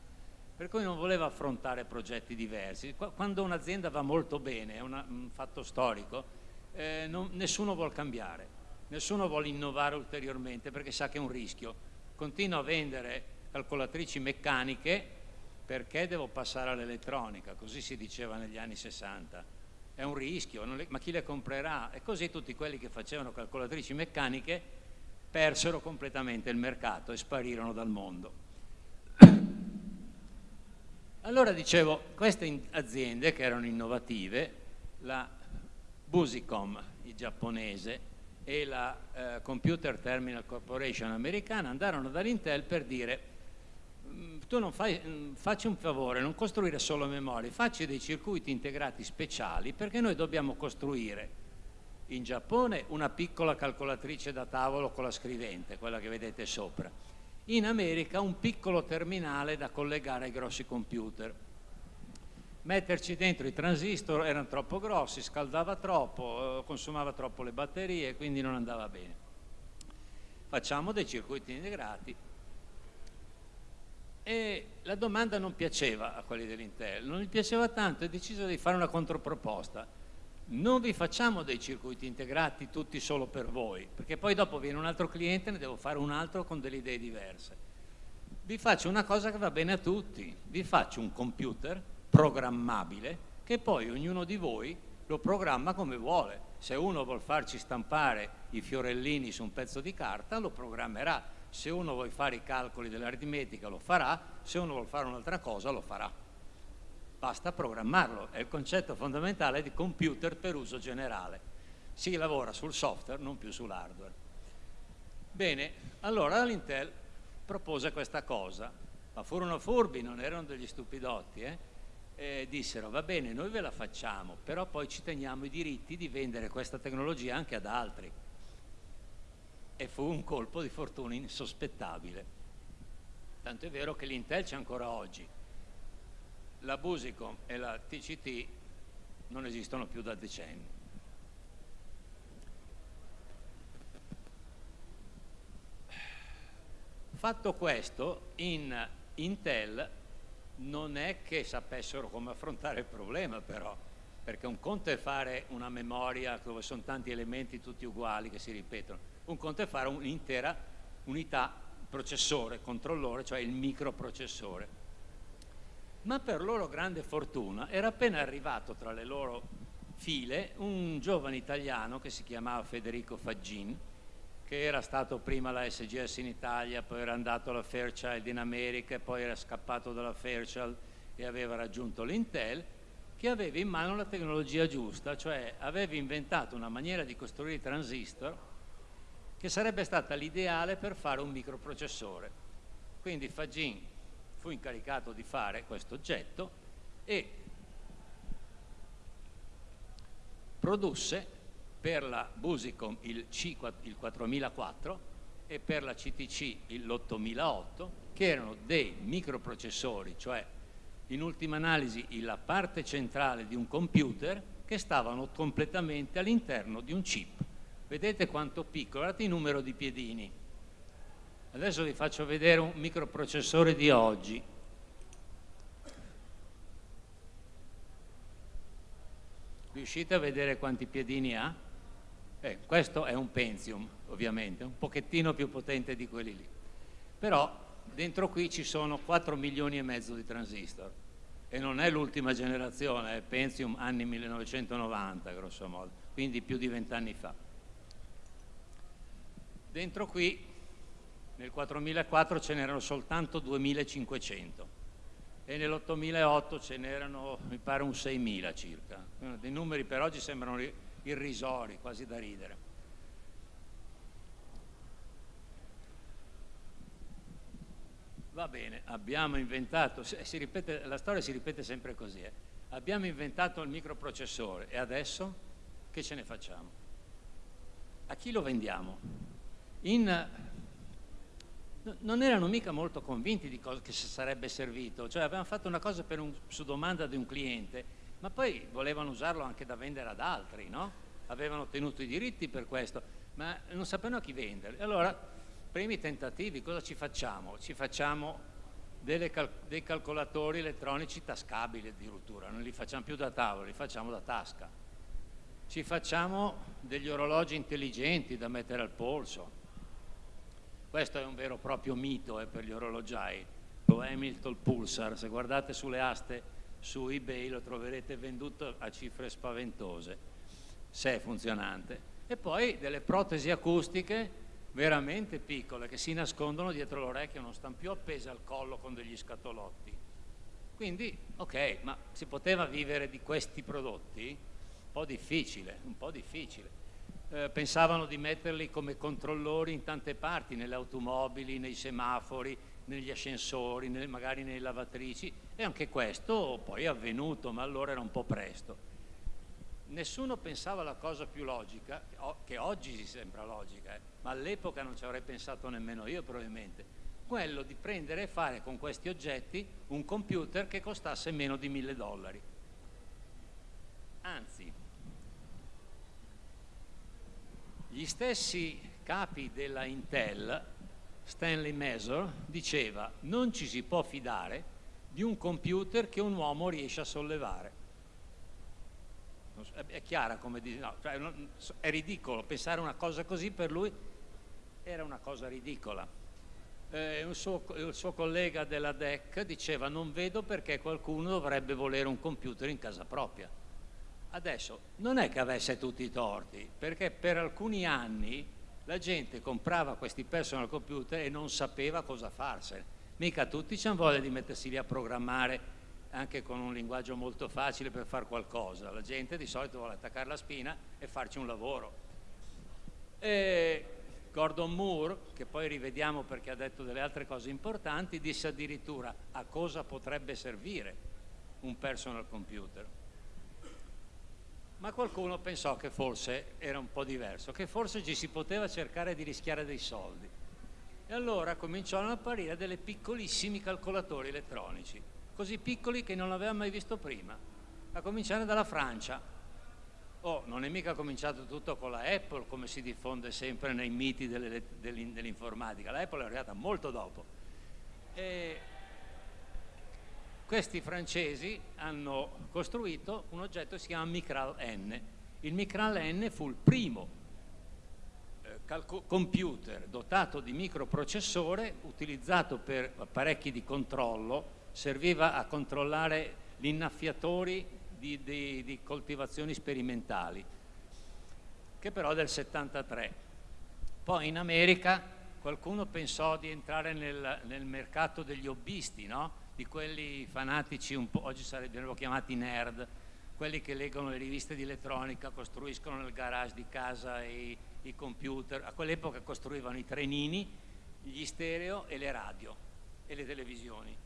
per cui non voleva affrontare progetti diversi. Quando un'azienda va molto bene, è una, un fatto storico, eh, non, nessuno vuole cambiare, nessuno vuole innovare ulteriormente perché sa che è un rischio. Continua a vendere calcolatrici meccaniche perché devo passare all'elettronica, così si diceva negli anni 60. È un rischio, le, ma chi le comprerà? E così tutti quelli che facevano calcolatrici meccaniche persero completamente il mercato e sparirono dal mondo. Allora dicevo, queste aziende che erano innovative, la Busicom, il giapponese, e la eh, Computer Terminal Corporation americana andarono dall'Intel per dire tu non fai, mm, facci un favore, non costruire solo memorie, facci dei circuiti integrati speciali perché noi dobbiamo costruire in Giappone una piccola calcolatrice da tavolo con la scrivente, quella che vedete sopra, in America un piccolo terminale da collegare ai grossi computer metterci dentro i transistor erano troppo grossi, scaldava troppo, eh, consumava troppo le batterie, quindi non andava bene. Facciamo dei circuiti integrati. E la domanda non piaceva a quelli dell'Intel, non gli piaceva tanto e deciso di fare una controproposta. Non vi facciamo dei circuiti integrati tutti solo per voi, perché poi dopo viene un altro cliente e ne devo fare un altro con delle idee diverse. Vi faccio una cosa che va bene a tutti, vi faccio un computer programmabile che poi ognuno di voi lo programma come vuole. Se uno vuole farci stampare i fiorellini su un pezzo di carta lo programmerà, se uno vuole fare i calcoli dell'aritmetica lo farà, se uno vuole fare un'altra cosa lo farà. Basta programmarlo, è il concetto fondamentale di computer per uso generale. Si lavora sul software, non più sull'hardware. Bene, allora l'Intel propose questa cosa, ma furono furbi, non erano degli stupidotti, eh? eh, dissero va bene noi ve la facciamo però poi ci teniamo i diritti di vendere questa tecnologia anche ad altri e fu un colpo di fortuna insospettabile. Tanto è vero che l'Intel c'è ancora oggi. La Busicom e la TCT non esistono più da decenni. Fatto questo in Intel non è che sapessero come affrontare il problema però, perché un conto è fare una memoria dove sono tanti elementi tutti uguali che si ripetono, un conto è fare un'intera unità processore, controllore, cioè il microprocessore. Ma per loro grande fortuna era appena arrivato tra le loro file un giovane italiano che si chiamava Federico Faggin, che era stato prima alla SGS in Italia, poi era andato alla Fairchild in America poi era scappato dalla Fairchild e aveva raggiunto l'Intel, che aveva in mano la tecnologia giusta, cioè aveva inventato una maniera di costruire i transistor che sarebbe stata l'ideale per fare un microprocessore. Quindi Fagin fu incaricato di fare questo oggetto e produsse per la Busicom il, C, il 4004 e per la CTC l'8008 che erano dei microprocessori, cioè in ultima analisi la parte centrale di un computer che stavano completamente all'interno di un chip, Vedete quanto piccolo, guardate il numero di piedini. Adesso vi faccio vedere un microprocessore di oggi. Riuscite a vedere quanti piedini ha? Eh, questo è un Pentium, ovviamente, un pochettino più potente di quelli lì. Però dentro qui ci sono 4 milioni e mezzo di transistor e non è l'ultima generazione, è Pentium anni 1990 grosso modo, quindi più di vent'anni fa. Dentro qui nel 4004 ce n'erano soltanto 2500 e nell'8008 ce n'erano mi pare un 6000 circa. Dei numeri per oggi sembrano irrisori, quasi da ridere. Va bene, abbiamo inventato, ripete, la storia si ripete sempre così, eh. abbiamo inventato il microprocessore e adesso che ce ne facciamo? A chi lo vendiamo? In, non erano mica molto convinti di cosa che sarebbe servito, cioè avevano fatto una cosa un, su domanda di un cliente, ma poi volevano usarlo anche da vendere ad altri, no? Avevano ottenuto i diritti per questo, ma non sapevano a chi vendere. Allora primi tentativi, cosa ci facciamo? Ci facciamo cal dei calcolatori elettronici tascabili addirittura, non li facciamo più da tavolo, li facciamo da tasca. Ci facciamo degli orologi intelligenti da mettere al polso. Questo è un vero e proprio mito eh, per gli orologiai, lo Hamilton Pulsar, se guardate sulle aste su eBay lo troverete venduto a cifre spaventose, se è funzionante. E poi delle protesi acustiche veramente piccole che si nascondono dietro l'orecchio, non stanno più appese al collo con degli scatolotti. Quindi, ok, ma si poteva vivere di questi prodotti? Un po' difficile, un po' difficile. Eh, pensavano di metterli come controllori in tante parti, nelle automobili, nei semafori, negli ascensori, nel, magari nelle lavatrici. E anche questo poi è avvenuto, ma allora era un po' presto. Nessuno pensava alla cosa più logica, che oggi si sembra logica, eh, ma all'epoca non ci avrei pensato nemmeno io probabilmente, quello di prendere e fare con questi oggetti un computer che costasse meno di mille dollari. Anzi, gli stessi capi della Intel, Stanley Mesor, diceva non ci si può fidare di un computer che un uomo riesce a sollevare è chiara come dice, no, cioè, è ridicolo pensare una cosa così per lui era una cosa ridicola. Eh, un suo, il suo collega della DEC diceva non vedo perché qualcuno dovrebbe volere un computer in casa propria. Adesso non è che avesse tutti i torti, perché per alcuni anni la gente comprava questi personal computer e non sapeva cosa farsene. Mica tutti hanno voglia di mettersi lì a programmare anche con un linguaggio molto facile per fare qualcosa. La gente di solito vuole attaccare la spina e farci un lavoro. E Gordon Moore, che poi rivediamo perché ha detto delle altre cose importanti, disse addirittura a cosa potrebbe servire un personal computer. Ma qualcuno pensò che forse era un po' diverso, che forse ci si poteva cercare di rischiare dei soldi. E allora cominciarono ad apparire delle piccolissimi calcolatori elettronici così piccoli che non l'aveva mai visto prima, a cominciare dalla Francia. Oh, non è mica cominciato tutto con la Apple, come si diffonde sempre nei miti dell'informatica, la Apple è arrivata molto dopo. E questi francesi hanno costruito un oggetto che si chiama Micral N. Il Micral N fu il primo eh, computer dotato di microprocessore utilizzato per apparecchi di controllo serviva a controllare gli innaffiatori di, di, di coltivazioni sperimentali, che però è del 73. Poi in America qualcuno pensò di entrare nel, nel mercato degli hobbisti, no? Di quelli fanatici, oggi sarebbero chiamati nerd, quelli che leggono le riviste di elettronica, costruiscono nel garage di casa i, i computer, a quell'epoca costruivano i trenini, gli stereo e le radio e le televisioni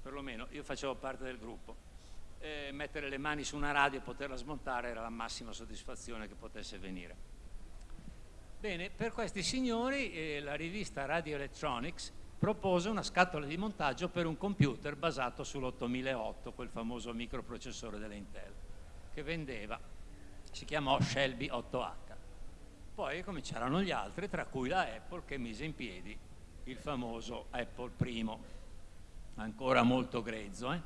perlomeno. Io facevo parte del gruppo, eh, mettere le mani su una radio e poterla smontare era la massima soddisfazione che potesse venire. Bene, per questi signori eh, la rivista Radio Electronics propose una scatola di montaggio per un computer basato sull'8008, quel famoso microprocessore dell'Intel, che vendeva, si chiamò Shelby 8H. Poi cominciarono gli altri, tra cui la Apple che mise in piedi il famoso Apple I, ancora molto grezzo. Eh?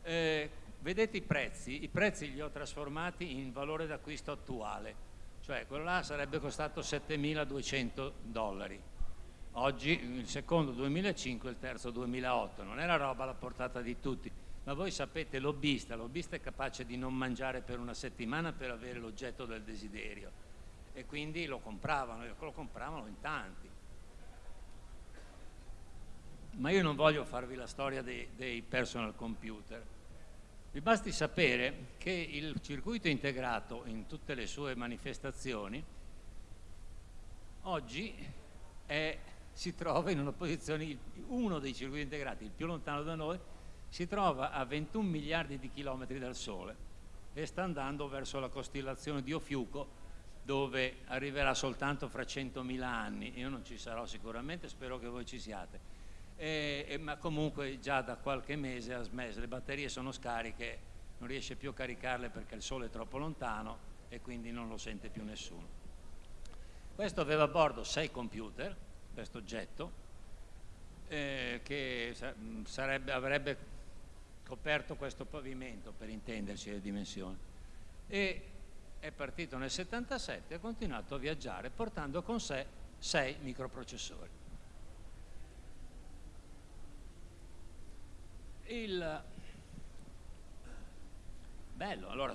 Eh, vedete i prezzi? I prezzi li ho trasformati in valore d'acquisto attuale, cioè quello là sarebbe costato 7.200 dollari. Oggi il secondo 2005 il terzo 2008, non è la roba alla portata di tutti, ma voi sapete lobbista, lobbista è capace di non mangiare per una settimana per avere l'oggetto del desiderio e quindi lo compravano, lo compravano in tanti. Ma io non voglio farvi la storia dei, dei personal computer. Vi basti sapere che il circuito integrato in tutte le sue manifestazioni oggi è, si trova in una posizione, uno dei circuiti integrati, il più lontano da noi, si trova a 21 miliardi di chilometri dal Sole e sta andando verso la costellazione di Ofiuco dove arriverà soltanto fra 100.000 anni. Io non ci sarò sicuramente, spero che voi ci siate. E, e, ma comunque già da qualche mese ha smesso, le batterie sono scariche, non riesce più a caricarle perché il sole è troppo lontano e quindi non lo sente più nessuno. Questo aveva a bordo sei computer, questo oggetto, eh, che sarebbe, avrebbe coperto questo pavimento per intenderci le dimensioni. E è partito nel 77 e ha continuato a viaggiare portando con sé sei microprocessori. Il bello, allora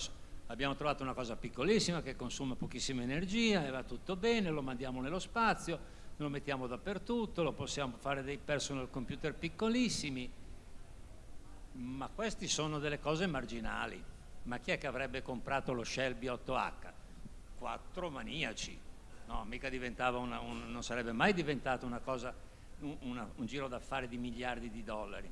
abbiamo trovato una cosa piccolissima che consuma pochissima energia e va tutto bene, lo mandiamo nello spazio, lo mettiamo dappertutto, lo possiamo fare dei personal computer piccolissimi, ma questi sono delle cose marginali ma chi è che avrebbe comprato lo Shelby 8H? Quattro maniaci, no, mica diventava una, un, non sarebbe mai diventato una cosa, un, una, un giro d'affari di miliardi di dollari.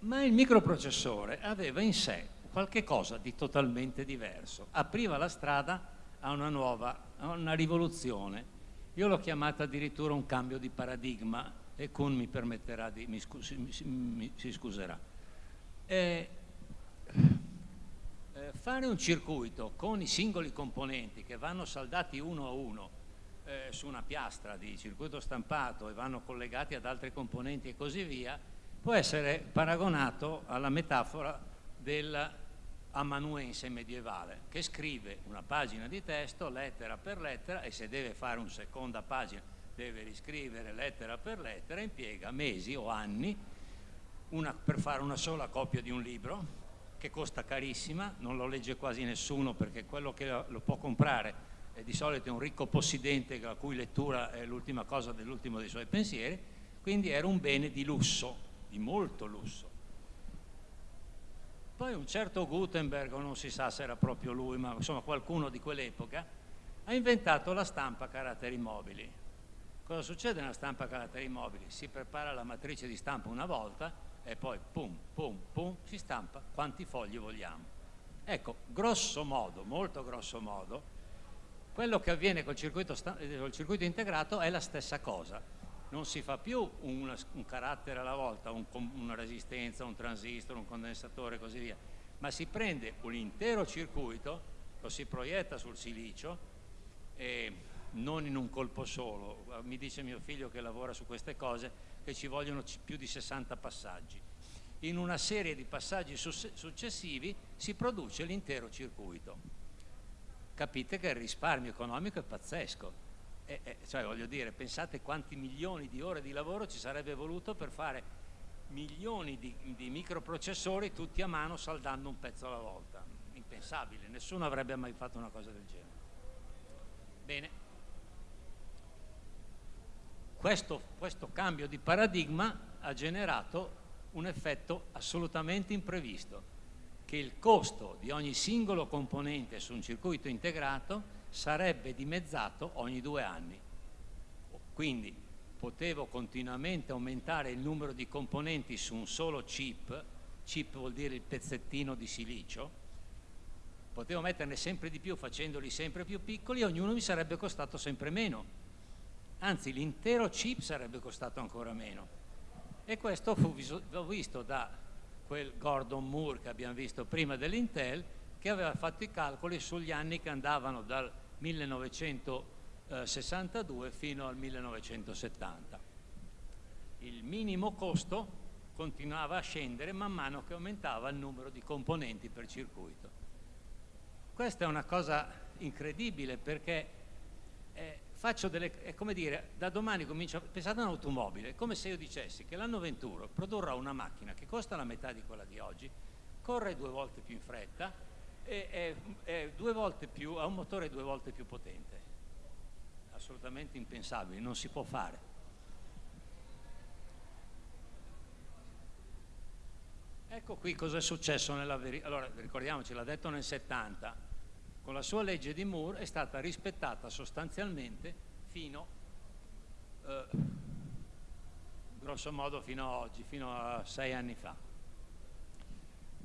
Ma il microprocessore aveva in sé qualche cosa di totalmente diverso, apriva la strada a una nuova, a una rivoluzione. Io l'ho chiamata addirittura un cambio di paradigma e Kuhn mi permetterà di, mi, scus, mi, mi si scuserà eh, eh, fare un circuito con i singoli componenti che vanno saldati uno a uno eh, su una piastra di circuito stampato e vanno collegati ad altri componenti e così via, può essere paragonato alla metafora dell'amanuense medievale che scrive una pagina di testo lettera per lettera e se deve fare una seconda pagina deve riscrivere lettera per lettera, impiega mesi o anni una, per fare una sola copia di un libro che costa carissima, non lo legge quasi nessuno perché quello che lo può comprare è di solito un ricco possidente la cui lettura è l'ultima cosa dell'ultimo dei suoi pensieri, quindi era un bene di lusso, di molto lusso. Poi un certo Gutenberg, non si sa se era proprio lui, ma insomma qualcuno di quell'epoca, ha inventato la stampa a caratteri mobili. Cosa succede nella stampa a caratteri mobili? Si prepara la matrice di stampa una volta e poi pum, pum, pum, si stampa quanti fogli vogliamo. Ecco, grosso modo, molto grosso modo, quello che avviene col circuito, col circuito integrato è la stessa cosa. Non si fa più un, un carattere alla volta, un, una resistenza, un transistor, un condensatore e così via, ma si prende un intero circuito, lo si proietta sul silicio e non in un colpo solo. Mi dice mio figlio che lavora su queste cose, che ci vogliono più di 60 passaggi. In una serie di passaggi successivi si produce l'intero circuito. Capite che il risparmio economico è pazzesco. E, e, cioè, voglio dire, pensate quanti milioni di ore di lavoro ci sarebbe voluto per fare milioni di, di microprocessori tutti a mano saldando un pezzo alla volta. Impensabile, nessuno avrebbe mai fatto una cosa del genere. Bene. Questo, questo cambio di paradigma ha generato un effetto assolutamente imprevisto, che il costo di ogni singolo componente su un circuito integrato sarebbe dimezzato ogni due anni. Quindi potevo continuamente aumentare il numero di componenti su un solo chip, chip vuol dire il pezzettino di silicio, potevo metterne sempre di più facendoli sempre più piccoli e ognuno mi sarebbe costato sempre meno anzi l'intero chip sarebbe costato ancora meno. E questo fu visto da quel Gordon Moore che abbiamo visto prima dell'Intel, che aveva fatto i calcoli sugli anni che andavano dal 1962 fino al 1970. Il minimo costo continuava a scendere man mano che aumentava il numero di componenti per circuito. Questa è una cosa incredibile perché eh, faccio delle, è come dire, da domani comincio, pensate a un'automobile, è come se io dicessi che l'anno 21 produrrà una macchina che costa la metà di quella di oggi, corre due volte più in fretta è, è volte più, ha un motore due volte più potente. Assolutamente impensabile, non si può fare. Ecco qui cosa è successo nella verità. Allora, ricordiamoci, l'ha detto nel 70, con la sua legge di Moore è stata rispettata sostanzialmente fino, eh, grosso modo fino a oggi, fino a sei anni fa.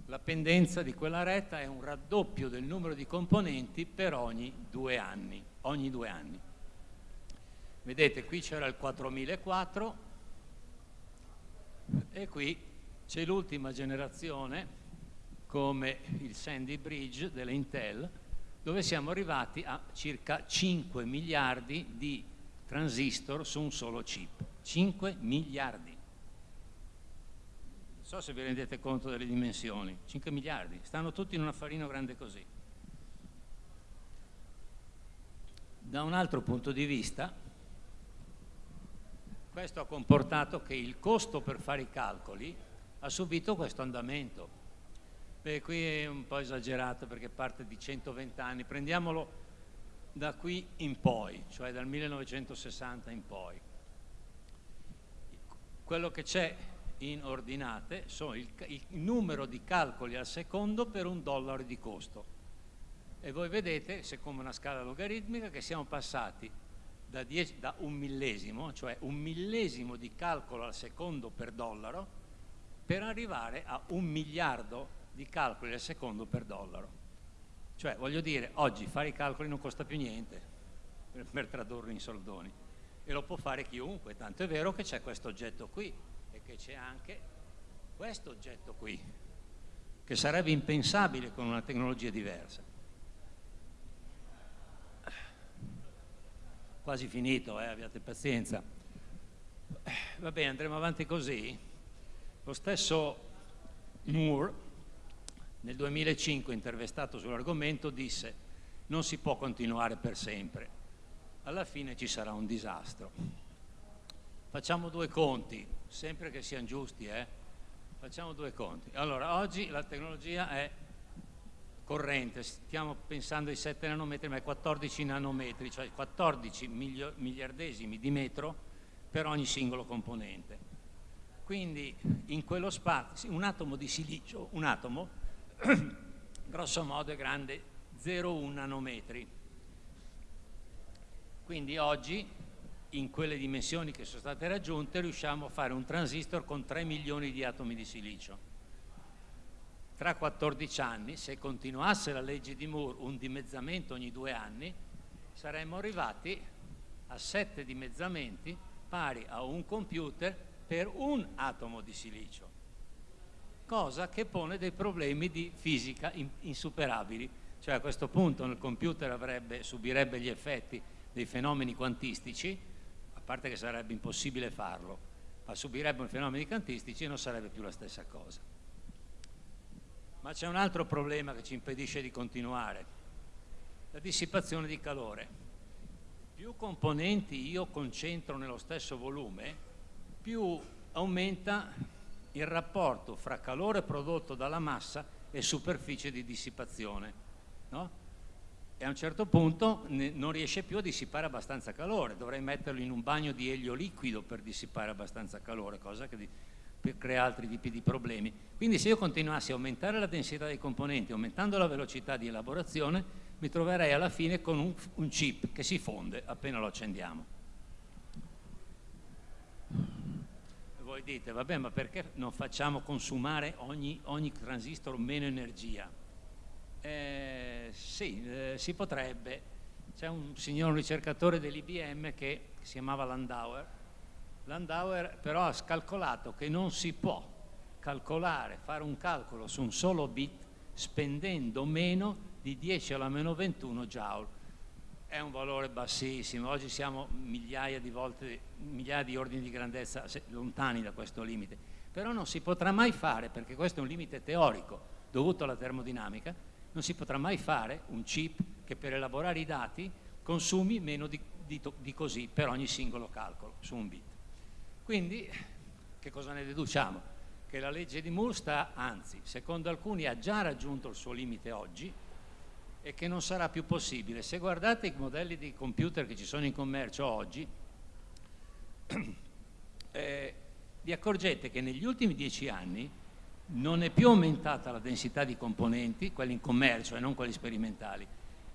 La pendenza di quella retta è un raddoppio del numero di componenti per ogni due anni. Ogni due anni. Vedete, qui c'era il 4004 e qui c'è l'ultima generazione, come il Sandy Bridge delle Intel, dove siamo arrivati a circa 5 miliardi di transistor su un solo chip. 5 miliardi. So se vi rendete conto delle dimensioni. 5 miliardi. Stanno tutti in un affarino grande così. Da un altro punto di vista, questo ha comportato che il costo per fare i calcoli ha subito questo andamento. Beh, qui è un po' esagerato perché parte di 120 anni, prendiamolo da qui in poi, cioè dal 1960 in poi. Quello che c'è in ordinate sono il, il, numero di calcoli al secondo per un dollaro di costo. E voi vedete, secondo una scala logaritmica, che siamo passati da, 10, da un millesimo, cioè un millesimo di calcolo al secondo per dollaro, per arrivare a un miliardo di calcoli al secondo per dollaro. Cioè, voglio dire, oggi fare i calcoli non costa più niente per, per tradurlo in soldoni e lo può fare chiunque, tanto è vero che c'è questo oggetto qui che c'è anche questo oggetto qui, che sarebbe impensabile con una tecnologia diversa. Quasi finito, eh, abbiate pazienza. Va bene, andremo avanti così. Lo stesso Moore, nel 2005, intervistato sull'argomento, disse non si può continuare per sempre, alla fine ci sarà un disastro. Facciamo due conti, sempre che siano giusti, eh? Facciamo due conti. Allora, oggi la tecnologia è corrente, stiamo pensando ai 7 nanometri, ma ai 14 nanometri, cioè 14 miliardesimi di metro per ogni singolo componente. Quindi in quello spazio, un atomo di silicio, un atomo, grosso modo è grande 0,1 nanometri. Quindi oggi, in quelle dimensioni che sono state raggiunte, riusciamo a fare un transistor con 3 milioni di atomi di silicio. Tra 14 anni, se continuasse la legge di Moore, un dimezzamento ogni due anni, saremmo arrivati a 7 dimezzamenti pari a un computer per un atomo di silicio, cosa che pone dei problemi di fisica insuperabili. Cioè a questo punto il computer avrebbe, subirebbe gli effetti dei fenomeni quantistici, parte che sarebbe impossibile farlo, ma subirebbe i fenomeni quantistici e non sarebbe più la stessa cosa. Ma c'è un altro problema che ci impedisce di continuare, la dissipazione di calore. Più componenti io concentro nello stesso volume, più aumenta il rapporto fra calore prodotto dalla massa e superficie di dissipazione. No? E a un certo punto non riesce più a dissipare abbastanza calore, dovrei metterlo in un bagno di elio liquido per dissipare abbastanza calore, cosa che crea altri tipi di problemi. Quindi se io continuassi a aumentare la densità dei componenti, aumentando la velocità di elaborazione, mi troverei alla fine con un, un chip che si fonde appena lo accendiamo. voi dite, vabbè, ma perché non facciamo consumare ogni, ogni transistor meno energia? Eh, sì, eh, si potrebbe. C'è un signor ricercatore dell'IBM che si chiamava Landauer. Landauer però ha scalcolato che non si può calcolare, fare un calcolo su un solo bit spendendo meno di 10 alla meno 21 joule. È un valore bassissimo, oggi siamo migliaia di volte, migliaia di ordini di grandezza lontani da questo limite, però non si potrà mai fare, perché questo è un limite teorico dovuto alla termodinamica, non si potrà mai fare un chip che per elaborare i dati consumi meno di, di, di così per ogni singolo calcolo su un bit. Quindi che cosa ne deduciamo? Che la legge di Moore sta, anzi, secondo alcuni ha già raggiunto il suo limite oggi e che non sarà più possibile. Se guardate i modelli di computer che ci sono in commercio oggi, eh, vi accorgete che negli ultimi dieci anni non è più aumentata la densità di componenti, quelli in commercio e non quelli sperimentali,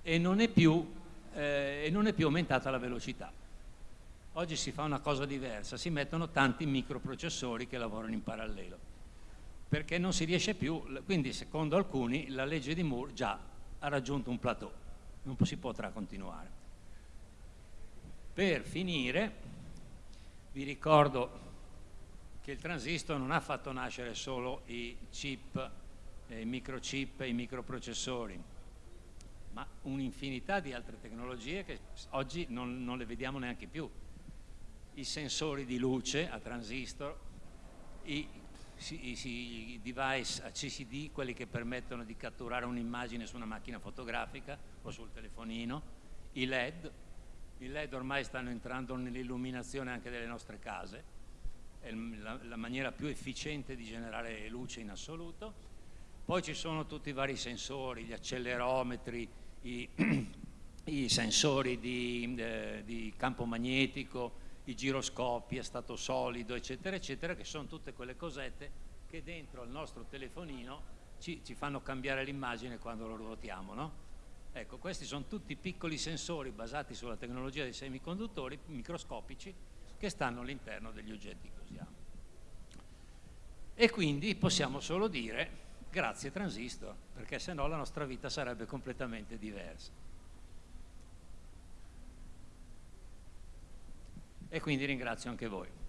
e non è più, eh, non è più aumentata la velocità. Oggi si fa una cosa diversa, si mettono tanti microprocessori che lavorano in parallelo, perché non si riesce più, quindi secondo alcuni la legge di Moore già ha raggiunto un plateau, non si potrà continuare. Per finire, vi ricordo che il transistor non ha fatto nascere solo i chip, i microchip e i microprocessori, ma un'infinità di altre tecnologie che oggi non, non le vediamo neanche più. I sensori di luce a transistor, i, i, device a CCD, quelli che permettono di catturare un'immagine su una macchina fotografica o sul telefonino, i LED, i LED ormai stanno entrando nell'illuminazione anche delle nostre case, è la, la maniera più efficiente di generare luce in assoluto, poi ci sono tutti i vari sensori, gli accelerometri, i, i sensori di, eh, di campo magnetico, i giroscopi a stato solido, eccetera, eccetera, che sono tutte quelle cosette che dentro al nostro telefonino ci, ci fanno cambiare l'immagine quando lo ruotiamo, no? Ecco, questi sono tutti piccoli sensori basati sulla tecnologia dei semiconduttori microscopici che stanno all'interno degli oggetti usiamo. E quindi possiamo solo dire grazie transistor, perché se no la nostra vita sarebbe completamente diversa. e quindi ringrazio anche voi.